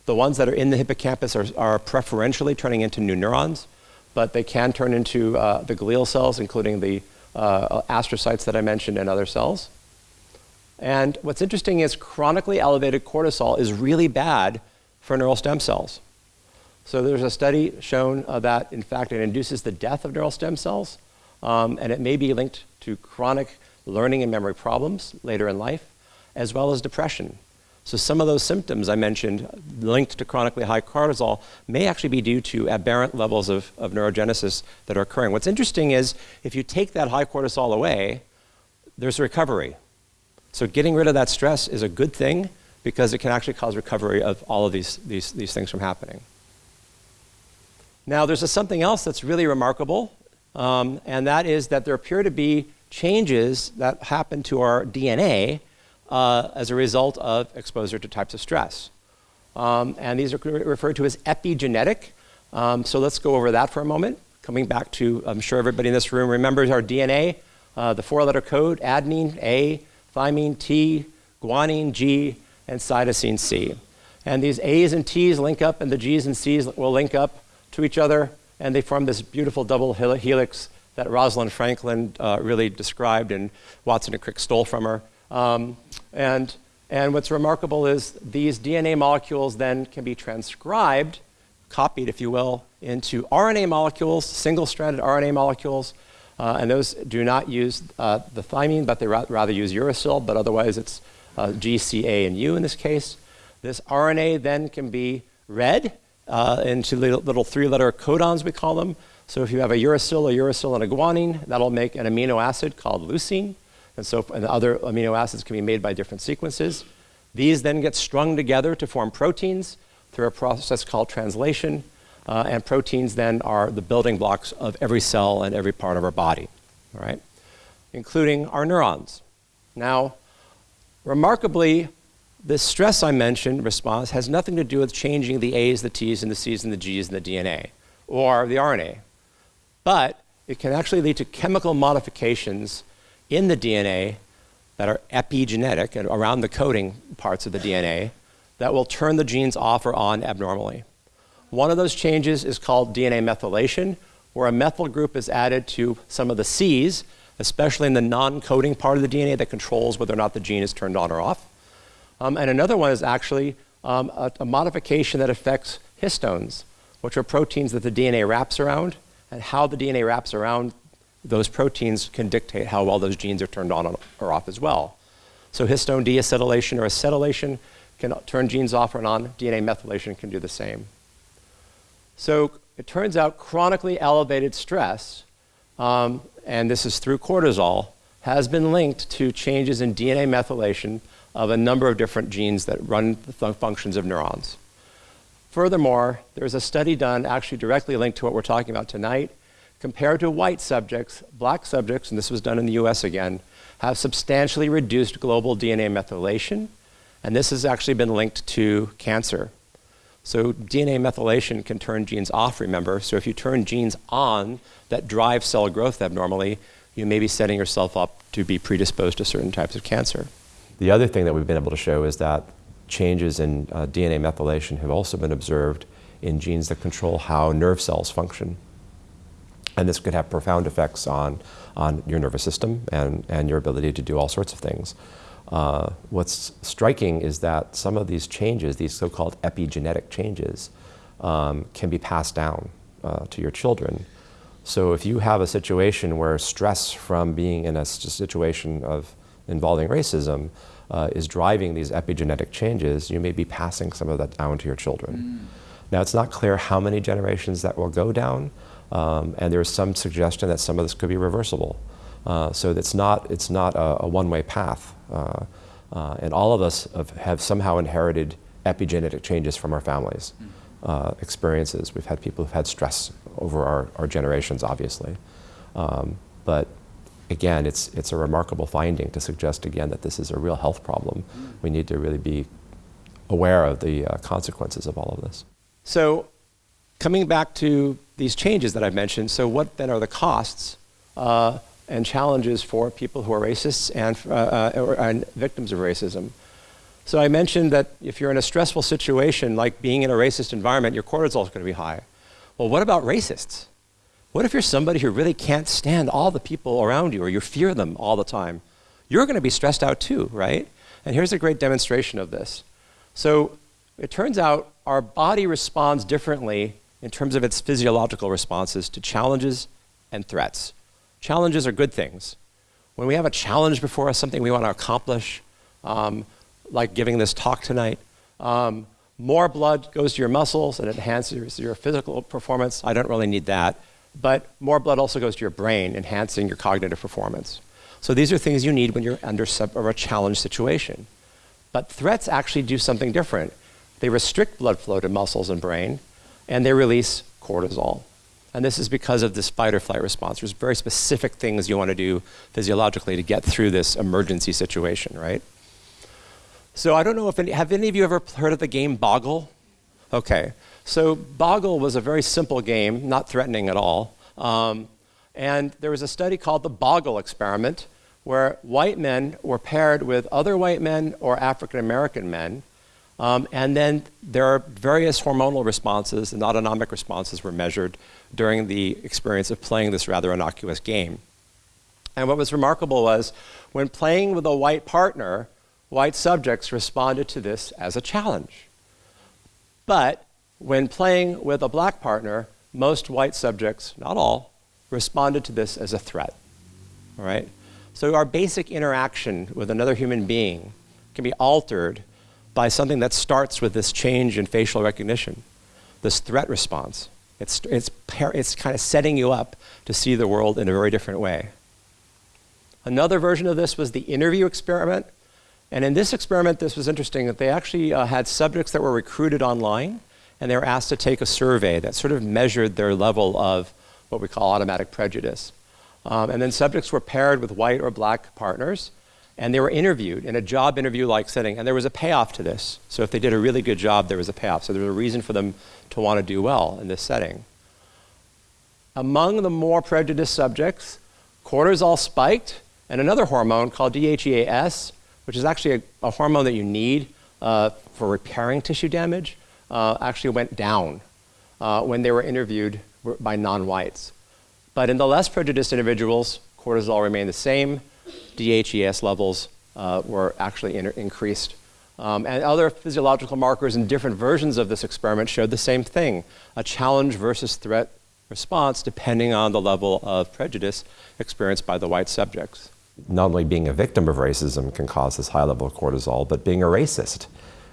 The ones that are in the hippocampus are, are preferentially turning into new neurons, but they can turn into uh, the glial cells, including the uh, astrocytes that I mentioned and other cells. And what's interesting is chronically elevated cortisol is really bad for neural stem cells. So there's a study shown uh, that, in fact, it induces the death of neural stem cells, um, and it may be linked to chronic learning and memory problems later in life, as well as depression. So some of those symptoms I mentioned linked to chronically high cortisol may actually be due to aberrant levels of, of neurogenesis that are occurring. What's interesting is if you take that high cortisol away, there's recovery. So getting rid of that stress is a good thing because it can actually cause recovery of all of these, these, these things from happening. Now, there's a, something else that's really remarkable, um, and that is that there appear to be changes that happen to our DNA uh, as a result of exposure to types of stress. Um, and these are referred to as epigenetic. Um, so let's go over that for a moment. Coming back to, I'm sure everybody in this room remembers our DNA, uh, the four-letter code, adenine, A, thymine, T, guanine, G, and cytosine, C. And these A's and T's link up, and the G's and C's will link up to each other, and they form this beautiful double helix that Rosalind Franklin uh, really described and Watson and Crick stole from her. Um, and, and what's remarkable is these DNA molecules then can be transcribed, copied, if you will, into RNA molecules, single-stranded RNA molecules, uh, and those do not use uh, the thymine, but they ra rather use uracil, but otherwise it's uh, G, C, A, and U in this case. This RNA then can be read uh, into little three-letter codons, we call them, so if you have a uracil, a uracil, and a guanine, that'll make an amino acid called leucine. And so and other amino acids can be made by different sequences. These then get strung together to form proteins through a process called translation. Uh, and proteins then are the building blocks of every cell and every part of our body, all right? Including our neurons. Now, remarkably, this stress I mentioned response has nothing to do with changing the A's, the T's, and the C's, and the G's in the DNA or the RNA. But it can actually lead to chemical modifications in the DNA that are epigenetic and around the coding parts of the DNA that will turn the genes off or on abnormally. One of those changes is called DNA methylation, where a methyl group is added to some of the C's, especially in the non-coding part of the DNA that controls whether or not the gene is turned on or off. Um, and another one is actually um, a, a modification that affects histones, which are proteins that the DNA wraps around, and how the DNA wraps around those proteins can dictate how well those genes are turned on or off as well. So histone deacetylation or acetylation can turn genes off or on. DNA methylation can do the same. So it turns out chronically elevated stress, um, and this is through cortisol, has been linked to changes in DNA methylation of a number of different genes that run the functions of neurons. Furthermore, there's a study done actually directly linked to what we're talking about tonight. Compared to white subjects, black subjects, and this was done in the US again, have substantially reduced global DNA methylation, and this has actually been linked to cancer. So DNA methylation can turn genes off, remember. So if you turn genes on that drive cell growth abnormally, you may be setting yourself up to be predisposed to certain types of cancer. The other thing that we've been able to show is that changes in uh, DNA methylation have also been observed in genes that control how nerve cells function. And this could have profound effects on, on your nervous system and, and your ability to do all sorts of things. Uh, what's striking is that some of these changes, these so-called epigenetic changes, um, can be passed down uh, to your children. So if you have a situation where stress from being in a situation of involving racism uh, is driving these epigenetic changes, you may be passing some of that down to your children. Mm. Now, it's not clear how many generations that will go down, um, and there's some suggestion that some of this could be reversible. Uh, so it's not, it's not a, a one-way path. Uh, uh, and all of us have, have, somehow inherited epigenetic changes from our families' mm. Uh, experiences. We've had people who've had stress over our, our generations, obviously. Um, but again, it's, it's a remarkable finding to suggest again that this is a real health problem. We need to really be aware of the uh, consequences of all of this. So coming back to these changes that I've mentioned, so what then are the costs uh, and challenges for people who are racists and, uh, uh and victims of racism? So I mentioned that if you're in a stressful situation, like being in a racist environment, your cortisol is going to be high. Well, what about racists? What if you're somebody who really can't stand all the people around you or you fear them all the time? You're going to be stressed out too, right? And here's a great demonstration of this. So it turns out our body responds differently in terms of its physiological responses to challenges and threats. Challenges are good things. When we have a challenge before us, something we want to accomplish, um, like giving this talk tonight, um, more blood goes to your muscles and enhances your physical performance. I don't really need that but more blood also goes to your brain, enhancing your cognitive performance. So these are things you need when you're under a challenge situation. But threats actually do something different. They restrict blood flow to muscles and brain, and they release cortisol. And this is because of this fight or flight response. There's very specific things you want to do physiologically to get through this emergency situation, right? So I don't know if any, have any of you ever heard of the game Boggle? Okay, so Boggle was a very simple game, not threatening at all. Um, and there was a study called the Boggle experiment, where white men were paired with other white men or African American men. Um, and then there are various hormonal responses and autonomic responses were measured during the experience of playing this rather innocuous game. And what was remarkable was when playing with a white partner, white subjects responded to this as a challenge. But when playing with a black partner, most white subjects, not all, responded to this as a threat. All right? So our basic interaction with another human being can be altered by something that starts with this change in facial recognition, this threat response. It's, it's, it's kind of setting you up to see the world in a very different way. Another version of this was the interview experiment. And in this experiment, this was interesting that they actually uh, had subjects that were recruited online and they were asked to take a survey that sort of measured their level of what we call automatic prejudice. Um, and then subjects were paired with white or black partners, and they were interviewed in a job interview like setting, and there was a payoff to this. So if they did a really good job, there was a payoff. So there was a reason for them to want to do well in this setting. Among the more prejudiced subjects, cortisol spiked, and another hormone called DHEAS, which is actually a, a hormone that you need uh, for repairing tissue damage, uh, actually went down uh, when they were interviewed by non-whites. But in the less prejudiced individuals, cortisol remained the same. DHEAS levels uh, were actually increased. Um, and other physiological markers in different versions of this experiment showed the same thing, a challenge versus threat response depending on the level of prejudice experienced by the white subjects. Not only being a victim of racism can cause this high level of cortisol, but being a racist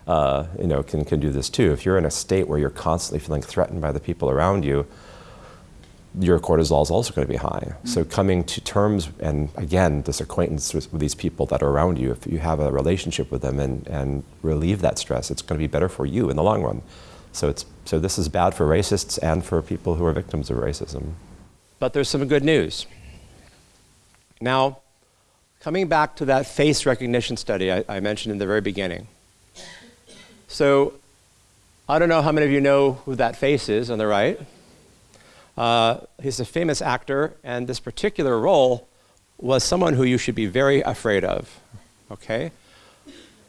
uh, you know, can, can do this too. If you're in a state where you're constantly feeling threatened by the people around you, your cortisol is also going to be high. Mm -hmm. So coming to terms, and again, this acquaintance with, with, these people that are around you, if you have a relationship with them and, and relieve that stress, it's going to be better for you in the long run. So, it's, so this is bad for racists and for people who are victims of racism. But there's some good news. Now, coming back to that face recognition study I, I mentioned in the very beginning. So I don't know how many of you know who that face is on the right. Uh, he's a famous actor, and this particular role was someone who you should be very afraid of, okay?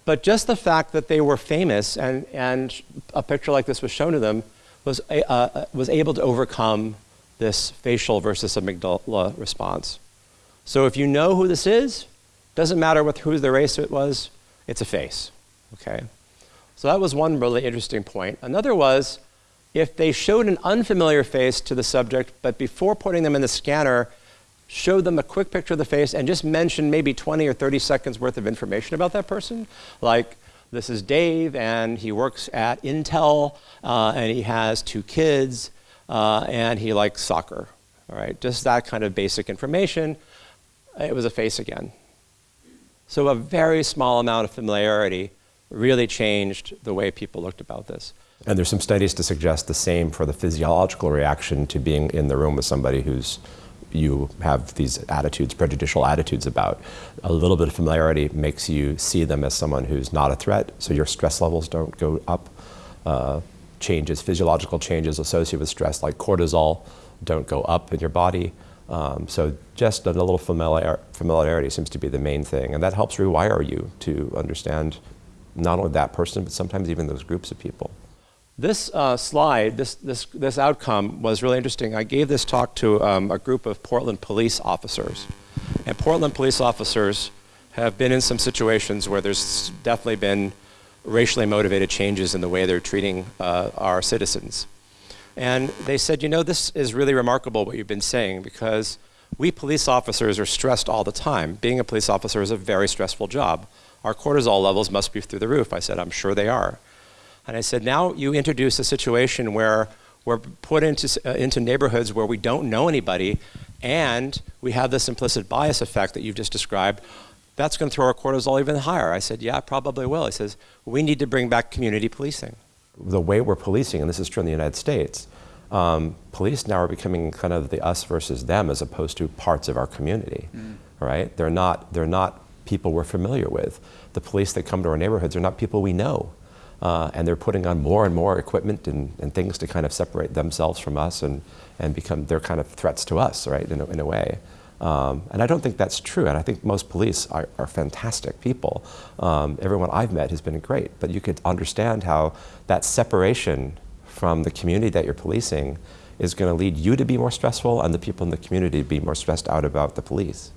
But just the fact that they were famous and, and a picture like this was shown to them was, a, uh, was able to overcome this facial versus amygdala response. So if you know who this is, doesn't matter what, who the race it was, it's a face, okay? So that was one really interesting point. Another was if they showed an unfamiliar face to the subject, but before putting them in the scanner, showed them a quick picture of the face and just mentioned maybe 20 or 30 seconds worth of information about that person, like this is Dave and he works at Intel uh, and he has two kids uh, and he likes soccer. All right, just that kind of basic information. It was a face again. So a very small amount of familiarity really changed the way people looked about this. And there's some studies to suggest the same for the physiological reaction to being in the room with somebody who's you have these attitudes, prejudicial attitudes about. A little bit of familiarity makes you see them as someone who's not a threat, so your stress levels don't go up. Uh, changes, physiological changes associated with stress like cortisol don't go up in your body. Um, so just a little familiar, familiarity seems to be the main thing, and that helps rewire you to understand not only that person, but sometimes even those groups of people. This uh, slide, this, this, this outcome was really interesting. I gave this talk to um, a group of Portland police officers. And Portland police officers have been in some situations where there's definitely been racially motivated changes in the way they're treating uh, our citizens. And they said, you know, this is really remarkable what you've been saying because we police officers are stressed all the time. Being a police officer is a very stressful job our cortisol levels must be through the roof. I said, I'm sure they are. And I said, now you introduce a situation where we're put into, uh, into neighborhoods where we don't know anybody and we have this implicit bias effect that you've just described. That's going to throw our cortisol even higher. I said, yeah, probably will. He says, we need to bring back community policing. The way we're policing, and this is true in the United States, um, police now are becoming kind of the us versus them as opposed to parts of our community, mm. right? They're not, they're not people we're familiar with. The police that come to our neighborhoods are not people we know. Uh, and they're putting on more and more equipment and, and, things to kind of separate themselves from us and, and become, they're kind of threats to us, right, in a, in a way. Um, and I don't think that's true. And I think most police are, are fantastic people. Um, everyone I've met has been great. But you could understand how that separation from the community that you're policing is going to lead you to be more stressful and the people in the community to be more stressed out about the police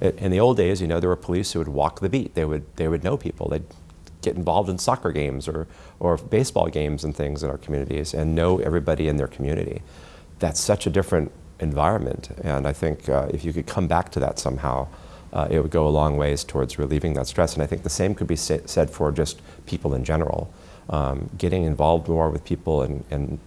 in the old days, you know, there were police who would walk the beat. They would, they would know people. They'd get involved in soccer games or, or baseball games and things in our communities and know everybody in their community. That's such a different environment. And I think uh, if you could come back to that somehow, uh, it would go a long ways towards relieving that stress. And I think the same could be sa said for just people in general. Um, getting involved more with people and, and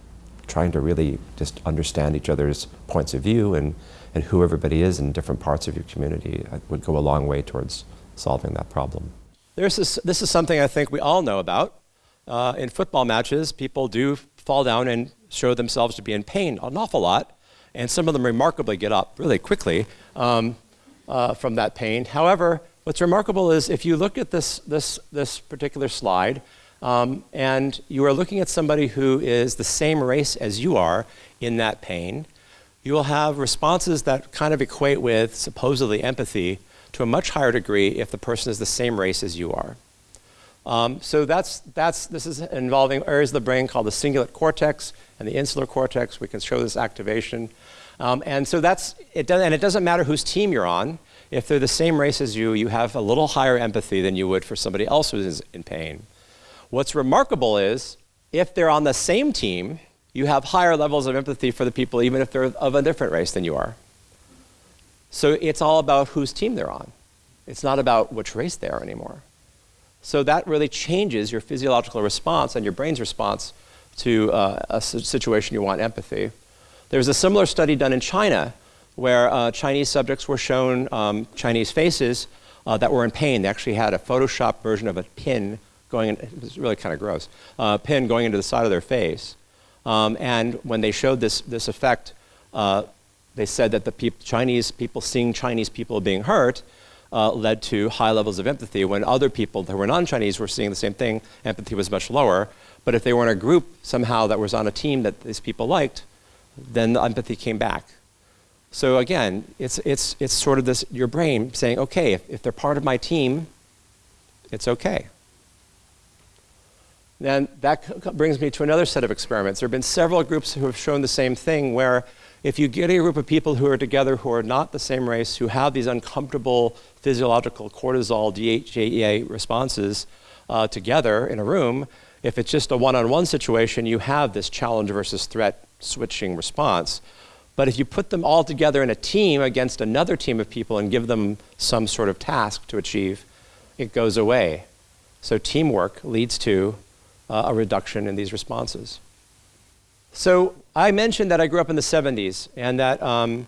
trying to really just understand each other's points of view and, and who everybody is in different parts of your community uh, would go a long way towards solving that problem. This, this is something I think we all know about. Uh, in football matches, people do fall down and show themselves to be in pain an awful lot, and some of them remarkably get up really quickly um, uh, from that pain. However, what's remarkable is if you look at this, this, this particular slide, um, and you are looking at somebody who is the same race as you are in that pain, you will have responses that kind of equate with supposedly empathy to a much higher degree if the person is the same race as you are. Um, so that's, that's, this is involving areas of the brain called the cingulate cortex and the insular cortex. We can show this activation. Um, and so that's, it does, and it doesn't matter whose team you're on. If they're the same race as you, you have a little higher empathy than you would for somebody else who's in pain. What's remarkable is if they're on the same team, you have higher levels of empathy for the people even if they're of a different race than you are. So it's all about whose team they're on. It's not about which race they are anymore. So that really changes your physiological response and your brain's response to uh, a situation you want empathy. There was a similar study done in China where uh, Chinese subjects were shown um, Chinese faces uh, that were in pain. They actually had a Photoshop version of a pin going in, it was really kind of gross, uh, pin going into the side of their face. Um, and when they showed this, this effect, uh, they said that the peop Chinese people seeing Chinese people being hurt uh, led to high levels of empathy when other people that were non-Chinese were seeing the same thing, empathy was much lower. But if they were in a group somehow that was on a team that these people liked, then the empathy came back. So again, it's, it's, it's sort of this, your brain saying, okay, if, if they're part of my team, it's okay. Then that brings me to another set of experiments. There have been several groups who have shown the same thing where if you get a group of people who are together who are not the same race, who have these uncomfortable physiological cortisol, DHEA responses uh, together in a room, if it's just a one-on-one -on -one situation, you have this challenge versus threat switching response. But if you put them all together in a team against another team of people and give them some sort of task to achieve, it goes away. So teamwork leads to uh, a reduction in these responses. So I mentioned that I grew up in the 70s and that um,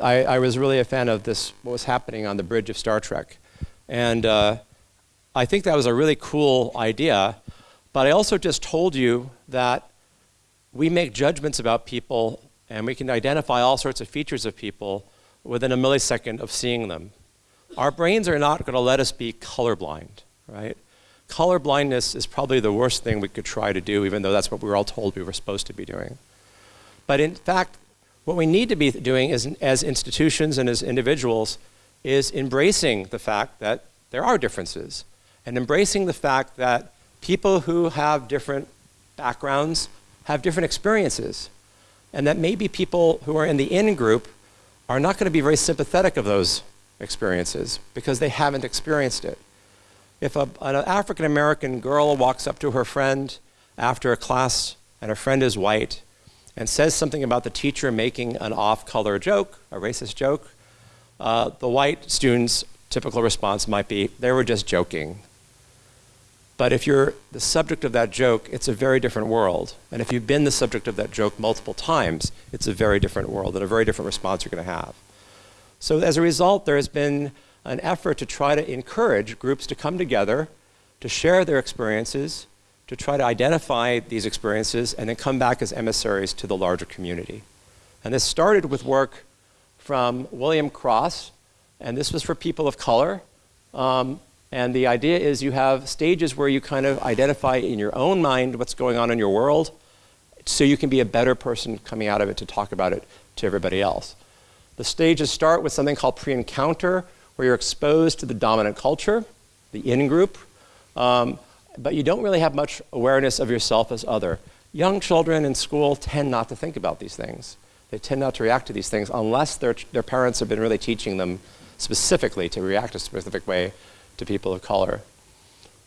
I, I, was really a fan of this, what was happening on the bridge of Star Trek. And uh, I think that was a really cool idea, but I also just told you that we make judgments about people and we can identify all sorts of features of people within a millisecond of seeing them. Our brains are not going to let us be colorblind, right? Color blindness is probably the worst thing we could try to do, even though that's what we were all told we were supposed to be doing. But in fact, what we need to be doing is, as institutions and as individuals is embracing the fact that there are differences and embracing the fact that people who have different backgrounds have different experiences and that maybe people who are in the in group are not going to be very sympathetic of those experiences because they haven't experienced it. If a, an African American girl walks up to her friend after a class and her friend is white and says something about the teacher making an off-color joke, a racist joke, uh, the white student's typical response might be, they were just joking. But if you're the subject of that joke, it's a very different world. And if you've been the subject of that joke multiple times, it's a very different world and a very different response you're going to have. So as a result, there has been an effort to try to encourage groups to come together, to share their experiences, to try to identify these experiences, and then come back as emissaries to the larger community. And this started with work from William Cross, and this was for people of color. Um, and the idea is you have stages where you kind of identify in your own mind what's going on in your world, so you can be a better person coming out of it to talk about it to everybody else. The stages start with something called pre-encounter, where you're exposed to the dominant culture, the in-group, um, but you don't really have much awareness of yourself as other. Young children in school tend not to think about these things. They tend not to react to these things unless their, their parents have been really teaching them specifically to react a specific way to people of color.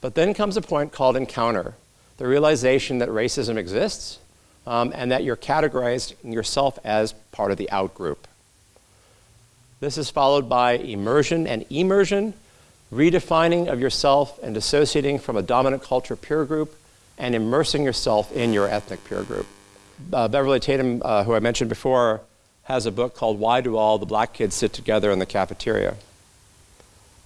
But then comes a point called encounter, the realization that racism exists um, and that you're categorized yourself as part of the out group. This is followed by immersion and emersion, redefining of yourself and dissociating from a dominant culture peer group and immersing yourself in your ethnic peer group. Uh, Beverly Tatum, uh, who I mentioned before, has a book called Why Do All the Black Kids Sit Together in the Cafeteria?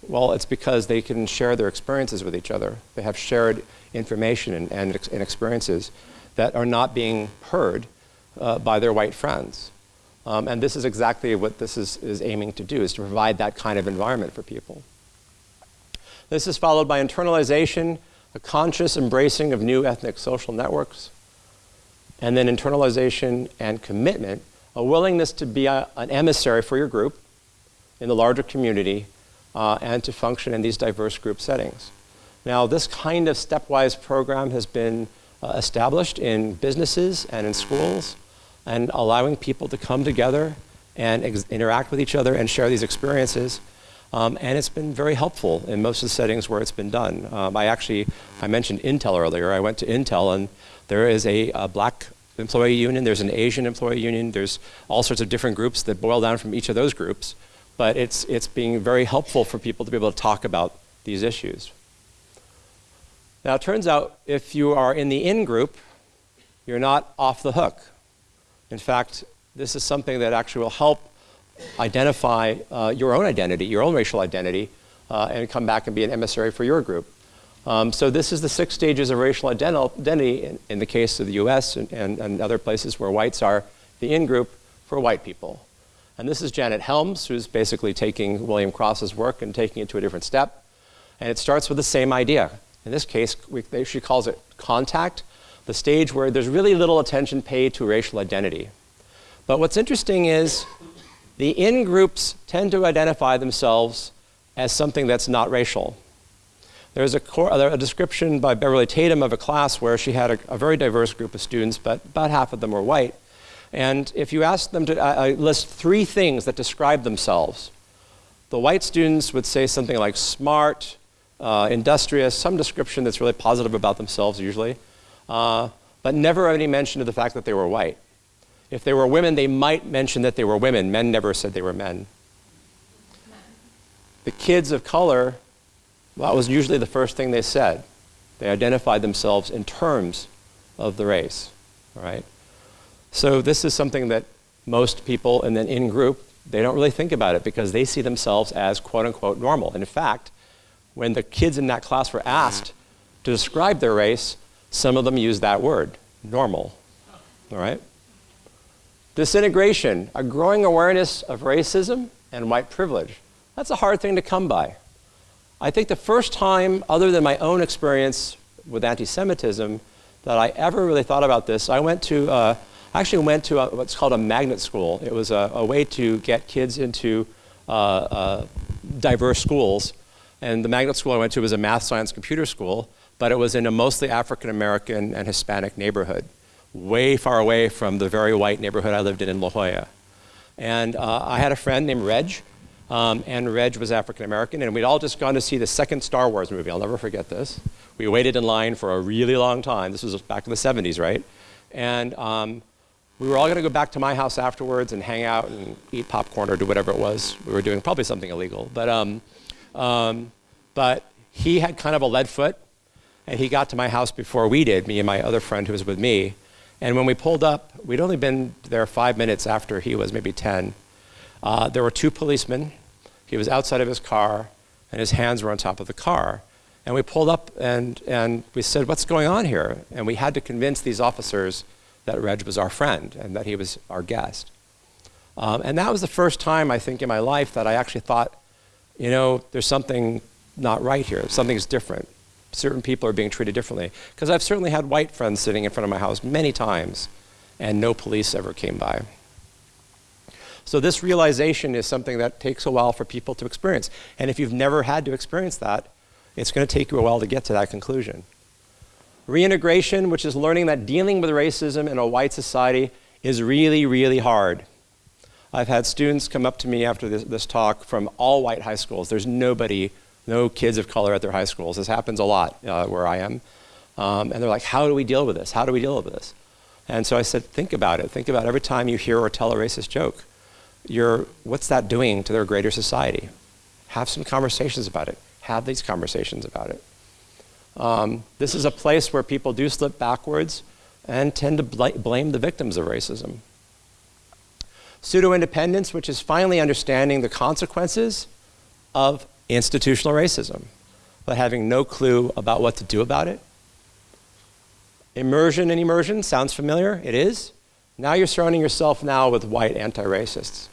Well, it's because they can share their experiences with each other. They have shared information and, and, and experiences. that are not being heard uh, by their white friends. Um, and this is exactly what this is, is aiming to do, is to provide that kind of environment for people. This is followed by internalization, a conscious embracing of new ethnic social networks, and then internalization and commitment, a willingness to be a, an emissary for your group in the larger community uh, and to function in these diverse group settings. Now, this kind of stepwise program has been uh, established in businesses and in schools and allowing people to come together and interact with each other and share these experiences. Um, and it's been very helpful in most of the settings where it's been done. Um, I actually, I mentioned Intel earlier. I went to Intel and there is a, a black employee union, there's an Asian employee union, there's all sorts of different groups that boil down from each of those groups. But it's, it's being very helpful for people to be able to talk about these issues. Now, it turns out if you are in the in group, you're not off the hook. In fact, this is something that actually will help identify uh, your own identity, your own racial identity, uh, and come back and be an emissary for your group. Um, so this is the six stages of racial identity in, in the case of the US and, and, and, other places where whites are the in-group for white people. And this is Janet Helms, who's basically taking William Cross's work and taking it to a different step. And it starts with the same idea. In this case, we, she calls it contact, the stage where there's really little attention paid to racial identity. But what's interesting is the in-groups tend to identify themselves as something that's not racial. There's a, a, description by Beverly Tatum of a class where she had a, a, very diverse group of students, but about half of them were white. And if you asked them to uh list three things that describe themselves, the white students would say something like smart, uh, industrious, some description that's really positive about themselves usually, uh, but never any mention of the fact that they were white. If they were women, they might mention that they were women. Men never said they were men. The kids of color, well, that was usually the first thing they said. They identified themselves in terms of the race, all right? So this is something that most people and then in group, they don't really think about it because they see themselves as quote unquote normal. And in fact, when the kids in that class were asked to describe their race, some of them use that word, normal. All right? Disintegration, a growing awareness of racism and white privilege. That's a hard thing to come by. I think the first time, other than my own experience with anti-Semitism, that I ever really thought about this, I went to, uh, actually went to a, what's called a magnet school. It was a, a way to get kids into uh, uh, diverse schools and the magnet school I went to was a math, science, computer school, but it was in a mostly African American and Hispanic neighborhood, way far away from the very white neighborhood I lived in in La Jolla. And uh, I had a friend named Reg, um, and Reg was African American, and we'd all just gone to see the second Star Wars movie. I'll never forget this. We waited in line for a really long time. This was back in the 70s, right? And um, we were all going to go back to my house afterwards and hang out and eat popcorn or do whatever it was we were doing, probably something illegal. But um, um, but he had kind of a lead foot, and he got to my house before we did, me and my other friend who was with me. And when we pulled up, we'd only been there five minutes after he was, maybe 10. Uh, there were two policemen. He was outside of his car, and his hands were on top of the car. And we pulled up and, and we said, What's going on here? And we had to convince these officers that Reg was our friend and that he was our guest. Um, and that was the first time, I think, in my life that I actually thought, you know, there's something not right here. Something's different. Certain people are being treated differently. Because I've certainly had white friends sitting in front of my house many times, and no police ever came by. So this realization is something that takes a while for people to experience. And if you've never had to experience that, it's going to take you a while to get to that conclusion. Reintegration, which is learning that dealing with racism in a white society is really, really hard. I've had students come up to me after this, this, talk from all white high schools. There's nobody, no kids of color at their high schools. This happens a lot uh, where I am. Um, and they're like, how do we deal with this? How do we deal with this? And so I said, think about it. Think about every time you hear or tell a racist joke. You're, what's that doing to their greater society? Have some conversations about it. Have these conversations about it. Um, this is a place where people do slip backwards and tend to bl blame the victims of racism. Pseudo-independence, which is finally understanding the consequences of institutional racism, but having no clue about what to do about it. Immersion and immersion sounds familiar? It is. Now you're surrounding yourself now with white anti-racists.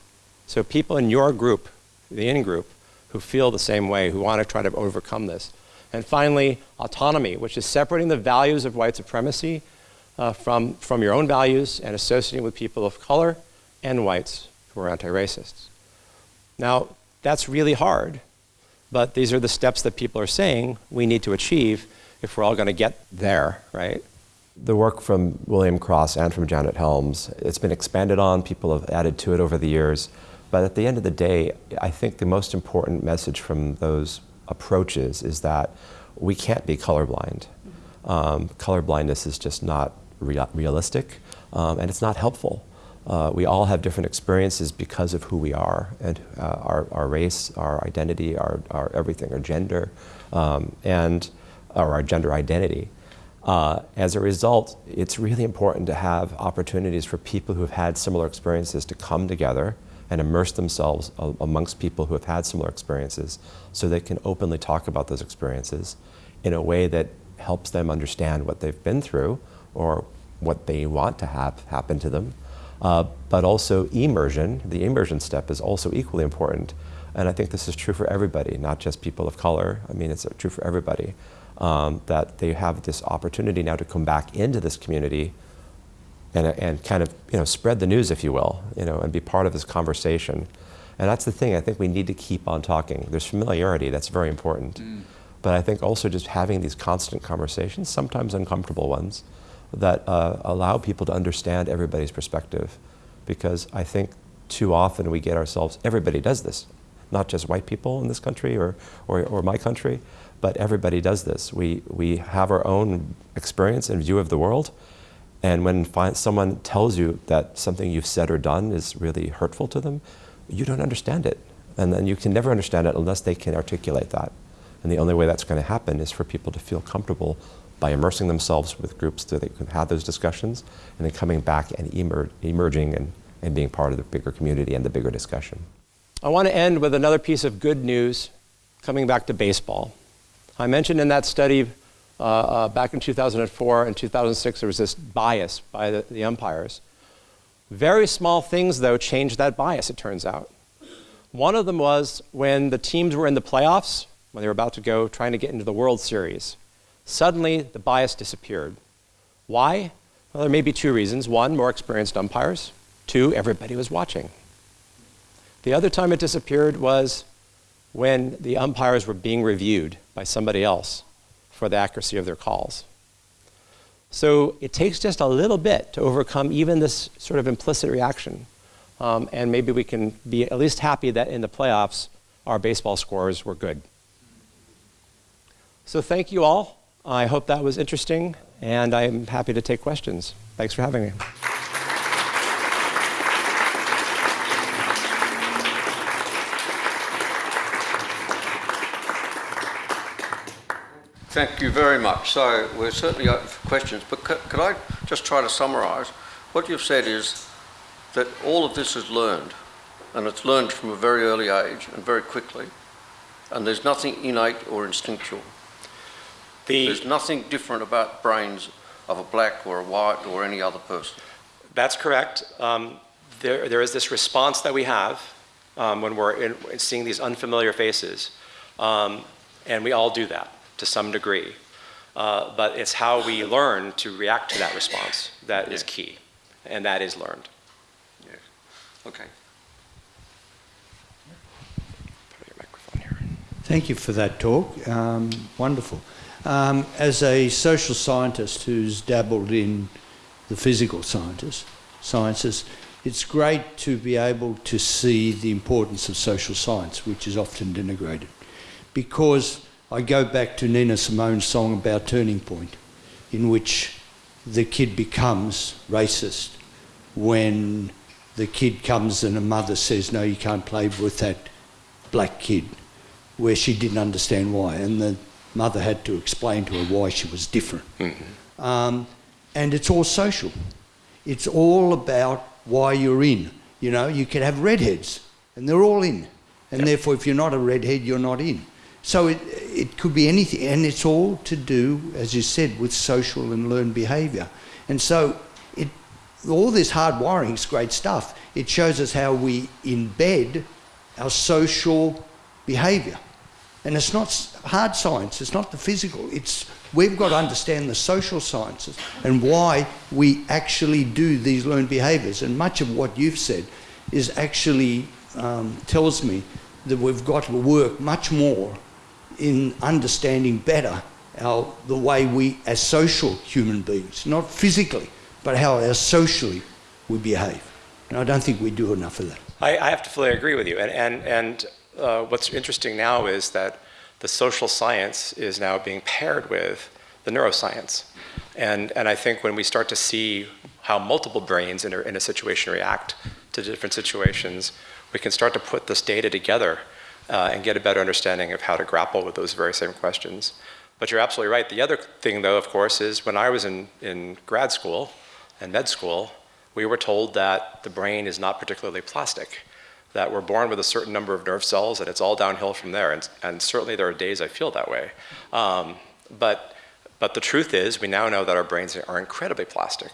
So people in your group, the in group, who feel the same way, who want to try to overcome this. And finally, autonomy, which is separating the values of white supremacy uh, from, from your own values and associating with people of color and whites who are anti-racists. Now, that's really hard, but these are the steps that people are saying we need to achieve if we're all going to get there, right? The work from William Cross and from Janet Helms, it's been expanded on, people have added to it over the years. But at the end of the day, I think the most important message from those approaches is that we can't be colorblind. Um, colorblindness is just not rea realistic, um, and it's not helpful. Uh, we all have different experiences because of who we are and uh, our, our race, our identity, our, our everything, our gender, um, and or our gender identity. Uh, as a result, it's really important to have opportunities for people who have had similar experiences to come together and immerse themselves amongst people who have had similar experiences so they can openly talk about those experiences in a way that helps them understand what they've been through or what they want to have happen to them. Uh, but also immersion, the immersion step is also equally important. And I think this is true for everybody, not just people of color. I mean, it's true for everybody, um, that they have this opportunity now to come back into this community and, and kind of you know, spread the news, if you will, you know, and be part of this conversation. And that's the thing, I think we need to keep on talking. There's familiarity, that's very important. Mm. But I think also just having these constant conversations, sometimes uncomfortable ones, that uh, allow people to understand everybody's perspective. Because I think too often we get ourselves, everybody does this, not just white people in this country or, or, or my country, but everybody does this. We, we have our own experience and view of the world, and when someone tells you that something you've said or done is really hurtful to them, you don't understand it. And then you can never understand it unless they can articulate that. And the only way that's going to happen is for people to feel comfortable by immersing themselves with groups so they can have those discussions and then coming back and emer emerging and, and being part of the bigger community and the bigger discussion. I want to end with another piece of good news coming back to baseball. I mentioned in that study uh, uh, back in 2004 and 2006, there was this bias by the, the umpires. Very small things, though, changed that bias, it turns out. One of them was when the teams were in the playoffs, when they were about to go trying to get into the World Series. Suddenly, the bias disappeared. Why? Well, there may be two reasons. One, more experienced umpires. Two, everybody was watching. The other time it disappeared was when the umpires were being reviewed by somebody else for the accuracy of their calls. So it takes just a little bit to overcome even this sort of implicit reaction. Um, and maybe we can be at least happy that in the playoffs, our baseball scores were good. So thank you all. I hope that was interesting, and I'm happy to take questions. Thanks for having me. Thank you very much. So we're certainly open for questions, but could, could I just try to summarise? What you've said is that all of this is learned, and it's learned from a very early age and very quickly, and there's nothing innate or instinctual. The there's nothing different about brains of a black or a white or any other person. That's correct. Um, there, there is this response that we have um, when we're in, seeing these unfamiliar faces, um, and we all do that to some degree. Uh, but it's how we learn to react to that response that is key, and that is learned. Yes. Okay. Thank you for that talk. Um, wonderful. Um, as a social scientist who's dabbled in the physical sciences, sciences, it's great to be able to see the importance of social science, which is often denigrated, because I go back to Nina Simone's song about Turning Point, in which the kid becomes racist when the kid comes and a mother says, no, you can't play with that black kid, where she didn't understand why. And the mother had to explain to her why she was different. Mm -hmm. um, and it's all social. It's all about why you're in. You know, you can have redheads, and they're all in. And yep. therefore, if you're not a redhead, you're not in. So it, it could be anything, and it's all to do, as you said, with social and learned behaviour. And so, it, all this hard wiring is great stuff. It shows us how we embed our social behaviour. And it's not hard science, it's not the physical, it's we've got to understand the social sciences and why we actually do these learned behaviours. And much of what you've said is actually um, tells me that we've got to work much more in understanding better our, the way we, as social human beings, not physically, but how our socially we behave. And I don't think we do enough of that. I, I have to fully agree with you. And, and, and uh, what's interesting now is that the social science is now being paired with the neuroscience. And, and I think when we start to see how multiple brains in a, in a situation react to different situations, we can start to put this data together uh, and get a better understanding of how to grapple with those very same questions. But you're absolutely right. The other thing, though, of course, is when I was in, in grad school and med school, we were told that the brain is not particularly plastic that we're born with a certain number of nerve cells and it's all downhill from there. And, and certainly there are days I feel that way. Um, but, but the truth is, we now know that our brains are incredibly plastic.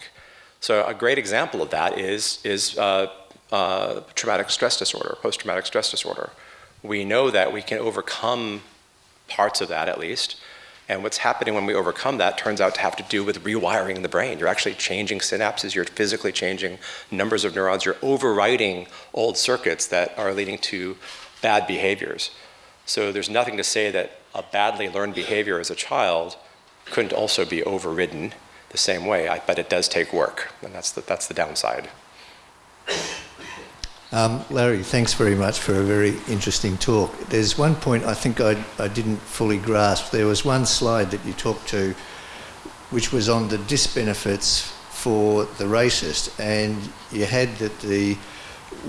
So a great example of that is, is uh, uh, traumatic stress disorder, post-traumatic stress disorder. We know that we can overcome parts of that at least, and what's happening when we overcome that turns out to have to do with rewiring the brain. You're actually changing synapses, you're physically changing numbers of neurons, you're overwriting old circuits that are leading to bad behaviors. So there's nothing to say that a badly learned behavior as a child couldn't also be overridden the same way, but it does take work, and that's the, that's the downside. Um, Larry, thanks very much for a very interesting talk. There's one point I think I, I didn't fully grasp. There was one slide that you talked to which was on the disbenefits for the racist, and you had that the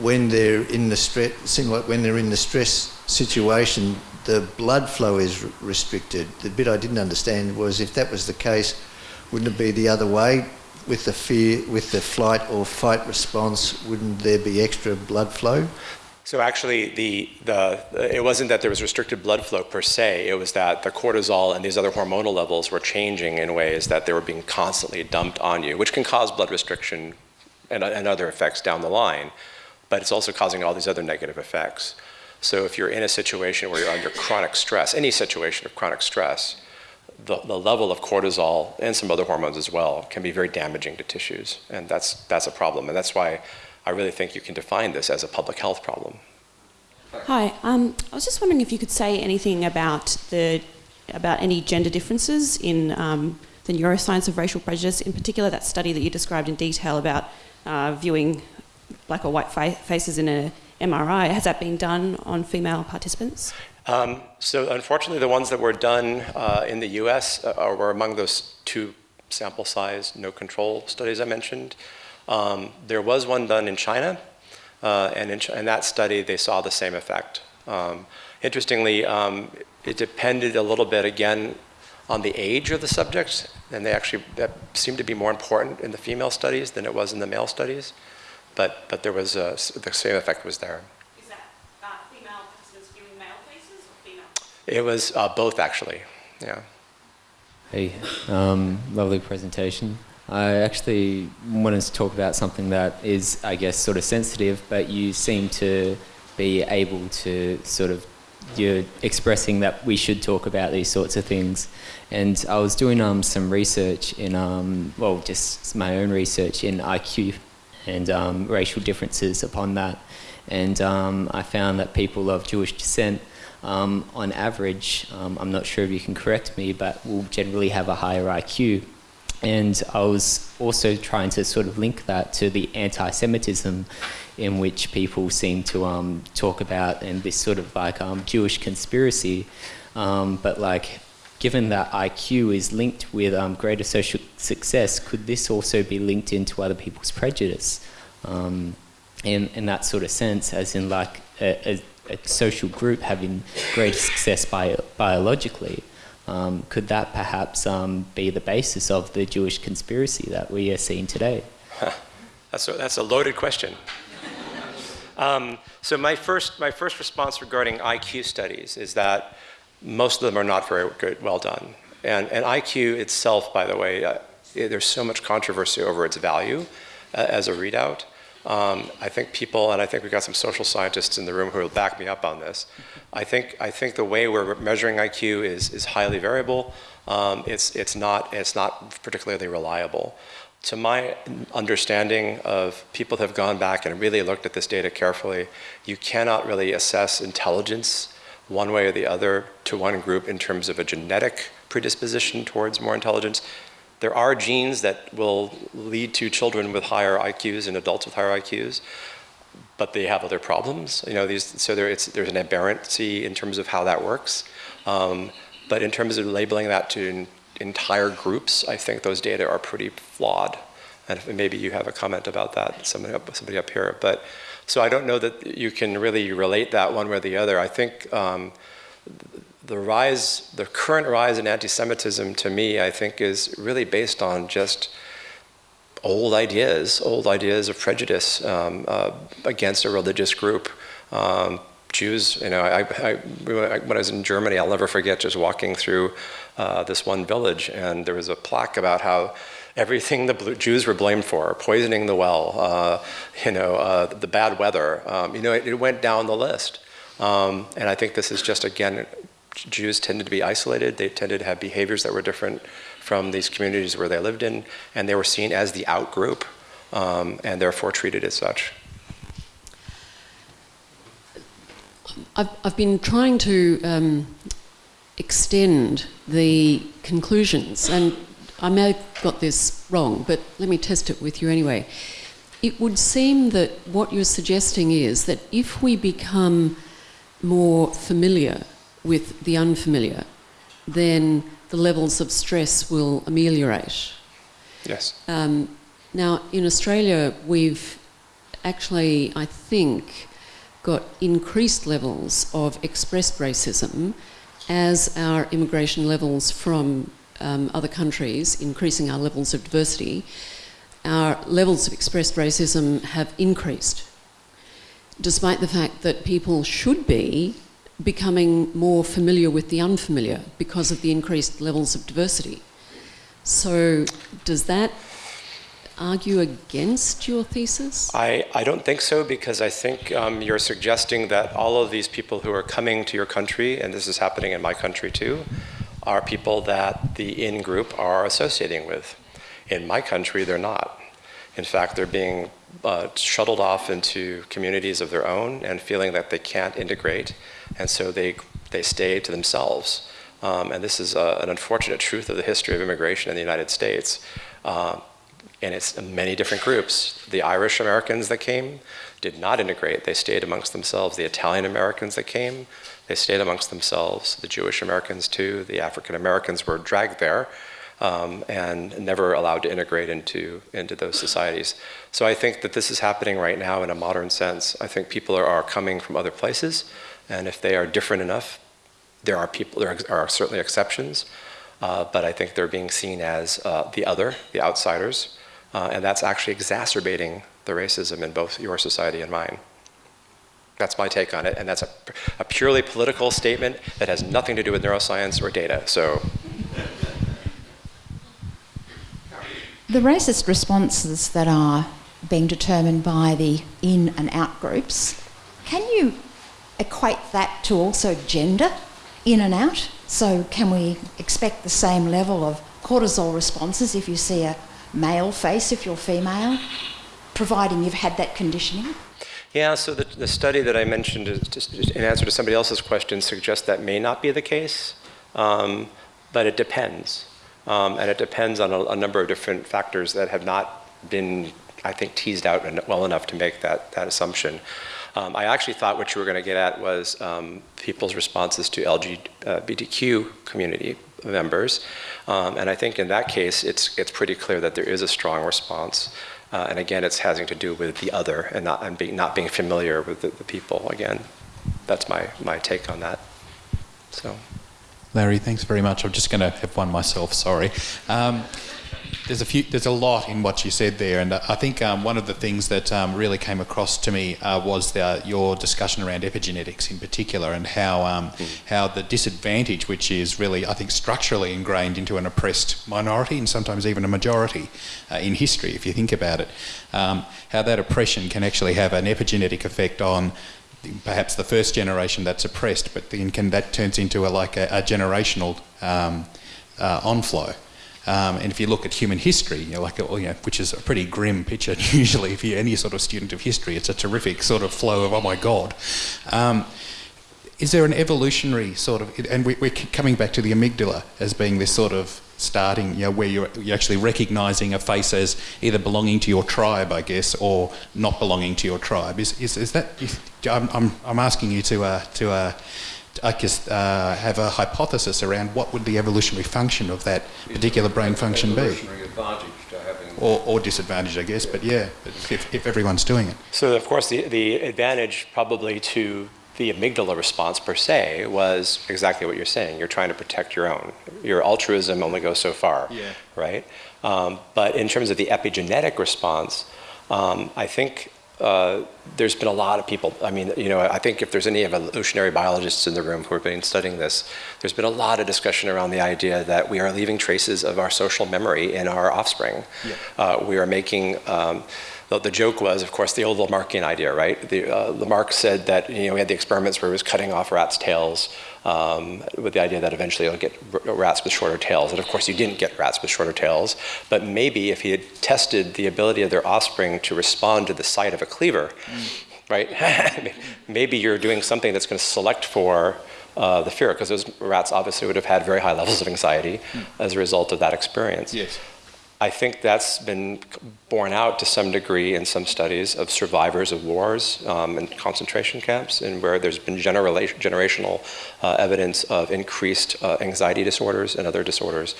when they're in the stress, seemed like when they're in the stress situation, the blood flow is restricted. The bit I didn't understand was if that was the case, wouldn't it be the other way? With the fear, with the flight or fight response, wouldn't there be extra blood flow? So actually, the, the, it wasn't that there was restricted blood flow per se, it was that the cortisol and these other hormonal levels were changing in ways that they were being constantly dumped on you, which can cause blood restriction and, and other effects down the line, but it's also causing all these other negative effects. So if you're in a situation where you're under chronic stress, any situation of chronic stress, the, the level of cortisol and some other hormones as well can be very damaging to tissues, and that's, that's a problem. And that's why I really think you can define this as a public health problem. Hi, um, I was just wondering if you could say anything about the about any gender differences in um, the neuroscience of racial prejudice, in particular that study that you described in detail about uh, viewing black or white fa faces in a MRI. Has that been done on female participants? Um, so unfortunately, the ones that were done uh, in the US uh, were among those two sample size, no control studies I mentioned. Um, there was one done in China, uh, and in, in, that study they saw the same effect. Um, interestingly, um, it depended a little bit again on the age of the subjects, and they actually that seemed to be more important in the female studies than it was in the male studies. But but there was a, the same effect was there. It was uh, both, actually. Yeah. Hey, um, lovely presentation. I actually wanted to talk about something that is, I guess, sort of sensitive, but you seem to be able to sort of you're expressing that we should talk about these sorts of things. And I was doing um, some research in, um, well, just my own research in IQ and um, racial differences upon that. And um, I found that people of Jewish descent um, on average, um, I'm not sure if you can correct me, but will generally have a higher IQ. And I was also trying to sort of link that to the anti-Semitism in which people seem to um, talk about and this sort of like um, Jewish conspiracy. Um, but like, given that IQ is linked with um, greater social success, could this also be linked into other people's prejudice? in, in that sort of sense, as in like a, a a social group having greater success bio biologically, um, could that perhaps um, be the basis of the Jewish conspiracy that we are seeing today? that's, a, that's a loaded question. um, so my first, my first response regarding IQ studies is that most of them are not very good, well done. And, and IQ itself, by the way, uh, there's so much controversy over its value uh, as a readout. Um, I think people, and I think we've got some social scientists in the room who will back me up on this. I think, I think the way we're measuring IQ is, is highly variable. Um, it's, it's, not, it's not particularly reliable. To my understanding of people have gone back and really looked at this data carefully, you cannot really assess intelligence one way or the other to one group in terms of a genetic predisposition towards more intelligence. There are genes that will lead to children with higher IQs and adults with higher IQs, but they have other problems. You know, these, so there, there's an aberrancy in terms of how that works. Um, but in terms of labeling that to entire groups, I think those data are pretty flawed. And maybe you have a comment about that, somebody up, somebody up here. But so I don't know that you can really relate that one way or the other. I think um, the rise, the current rise in anti-Semitism to me, I think is really based on just old ideas, old ideas of prejudice um, uh, against a religious group. Um, Jews, you know, I, I, when I was in Germany, I'll never forget just walking through uh, this one village and there was a plaque about how everything the Jews were blamed for, poisoning the well, uh, you know, uh, the bad weather, um, you know, it, it, went down the list. Um, and I think this is just, again, Jews tended to be isolated. They tended to have behaviors that were different from these communities where they lived in, and they were seen as the out group um, and therefore treated as such. I've, I've been trying to um, extend the conclusions, and I may have got this wrong, but let me test it with you anyway. It would seem that what you're suggesting is that if we become more familiar with the unfamiliar, then the levels of stress will ameliorate. Yes. Um, now, in Australia, we've actually, I think, got increased levels of expressed racism as our immigration levels from um, other countries, increasing our levels of diversity, our levels of expressed racism have increased, despite the fact that people should be becoming more familiar with the unfamiliar because of the increased levels of diversity. So, does that argue against your thesis? I, I don't think so because I think um, you're suggesting that all of these people who are coming to your country, and this is happening in my country too, are people that the in group are associating with. In my country, they're not. In fact, they're being uh, shuttled off into communities of their own and feeling that they can't integrate, and so they, they stay to themselves. Um, and this is an unfortunate truth of the history of immigration in the United States. Uh, and it's many different groups. The Irish Americans that came did not integrate. They stayed amongst themselves. The Italian Americans that came, they stayed amongst themselves. The Jewish Americans too. The African Americans were dragged there um, and never allowed to integrate into, into those societies. So I think that this is happening right now in a modern sense. I think people are, are coming from other places, and if they are different enough, there are people, there are certainly exceptions, uh, but I think they're being seen as uh, the other, the outsiders, uh, and that's actually exacerbating the racism in both your society and mine. That's my take on it, and that's a, a purely political statement that has nothing to do with neuroscience or data. So. The racist responses that are being determined by the in and out groups, can you equate that to also gender in and out? So, can we expect the same level of cortisol responses if you see a male face if you're female, providing you've had that conditioning? Yeah, so the, the study that I mentioned in answer to somebody else's question suggests that may not be the case, um, but it depends. Um, and it depends on a, a, number of different factors that have not been, I think, teased out well enough to make that, that assumption. Um, I actually thought what you were going to get at was um, people's responses to LGBTQ community members. Um, and I think in that case, it's, it's pretty clear that there is a strong response. Uh, and again, it's having to do with the other and not, and being, not being familiar with the, the people. Again, that's my, my take on that. So. Larry, thanks very much. I'm just going to have one myself. Sorry. Um, there's a few. There's a lot in what you said there, and I think um, one of the things that um, really came across to me uh, was the, your discussion around epigenetics in particular, and how um, mm. how the disadvantage, which is really I think structurally ingrained into an oppressed minority and sometimes even a majority uh, in history, if you think about it, um, how that oppression can actually have an epigenetic effect on perhaps the first generation that's oppressed, but then can, that turns into a, like a, a generational um, uh, onflow. Um, and if you look at human history, you know, like you know, which is a pretty grim picture usually, if you're any sort of student of history, it's a terrific sort of flow of oh my god. Um, is there an evolutionary sort of, and we, are coming back to the amygdala as being this sort of starting, you know, where you're, you're actually recognising a face as either belonging to your tribe, I guess, or not belonging to your tribe. Is, is, is that? I'm, I'm, I'm asking you to uh, to uh, I guess uh, have a hypothesis around what would the evolutionary function of that particular brain function be. Or, or, disadvantage, I guess, but yeah, if, if everyone's doing it. So, of course, the, the advantage probably to the amygdala response per se was exactly what you're saying. You're trying to protect your own. Your altruism only goes so far, yeah. right? Um, but in terms of the epigenetic response, um, I think uh, there's been a lot of people, I mean, you know, I think if there's any evolutionary biologists in the room who have been studying this, there's been a lot of discussion around the idea that we are leaving traces of our social memory in our offspring. Yeah. Uh, we are making, um, the, the, joke was, of course, the old Lamarckian idea, right? The, uh, Lamarck said that, you know, we had the experiments where he was cutting off rats' tails um, with the idea that eventually you'll get rats with shorter tails. And of course, you didn't get rats with shorter tails. But maybe if he had tested the ability of their offspring to respond to the sight of a cleaver, mm. right? maybe you're doing something that's going to select for uh, the fear, because those rats obviously would have had very high levels of anxiety mm. as a result of that experience. Yes. I think that's been borne out to some degree in some studies of survivors of wars um, and concentration camps, and where there's been generational uh, evidence of increased uh, anxiety disorders and other disorders.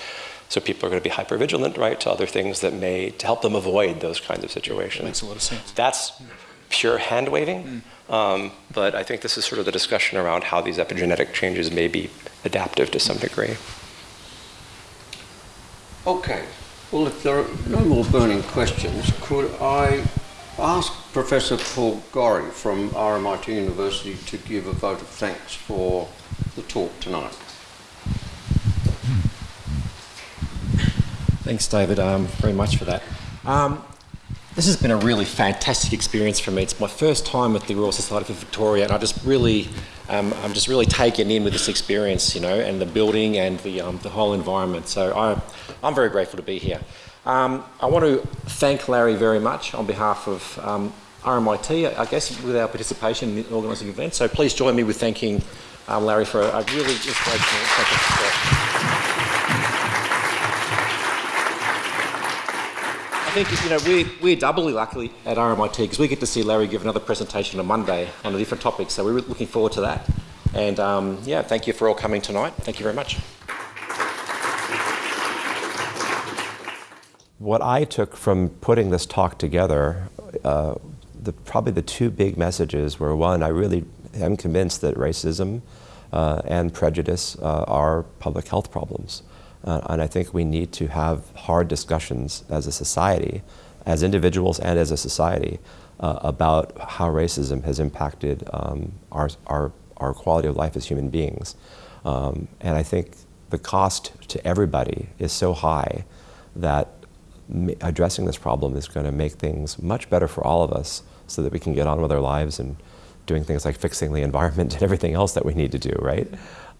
So people are going to be hypervigilant, right, to other things that may to help them avoid those kinds of situations. That makes a lot of sense. That's pure hand waving, mm. um, but I think this is sort of the discussion around how these epigenetic changes may be adaptive to some degree. Okay. Well, if there are no more burning questions, could I ask Professor Paul Gorry from RMIT University to give a vote of thanks for the talk tonight? Thanks, David, um, very much for that. Um, this has been a really fantastic experience for me. It's my first time at the Royal Society for Victoria, and I just really, um, I'm just really taken in with this experience, you know, and the building and the, um, the whole environment. So I, I'm very grateful to be here. Um, I want to thank Larry very much on behalf of um, RMIT, I guess, with our participation in organising the event. So please join me with thanking um, Larry for a, really inspirational, think you know we're, we're doubly lucky at RMIT because we get to see Larry give another presentation on Monday on a different topic. So we're looking forward to that. And um, yeah, thank you for all coming tonight. Thank you very much. What I took from putting this talk together, uh, the, probably the two big messages were one, I really am convinced that racism uh, and prejudice uh, are public health problems. Uh, and I think we need to have hard discussions as a society, as individuals and as a society, uh, about how racism has impacted um, our, our, our quality of life as human beings. Um, and I think the cost to everybody is so high that addressing this problem is going to make things much better for all of us so that we can get on with our lives and doing things like fixing the environment and everything else that we need to do, right?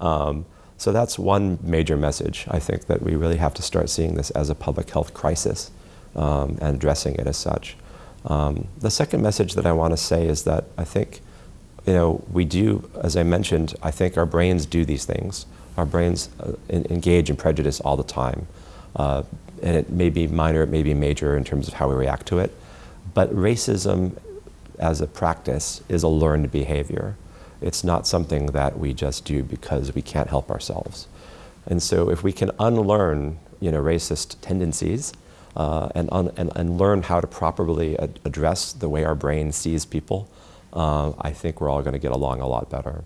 Um, so that's one major message. I think that we really have to start seeing this as a public health crisis um, and addressing it as such. Um, the second message that I want to say is that I think, you know, we do, as I mentioned, I think our brains do these things. Our brains uh, in, engage in prejudice all the time. Uh, and it may be minor, it may be major in terms of how we react to it. But racism as a practice is a learned behavior. It's not something that we just do because we can't help ourselves. And so if we can unlearn you know, racist tendencies uh, and, and, and learn how to properly ad address the way our brain sees people, uh, I think we're all going to get along a lot better.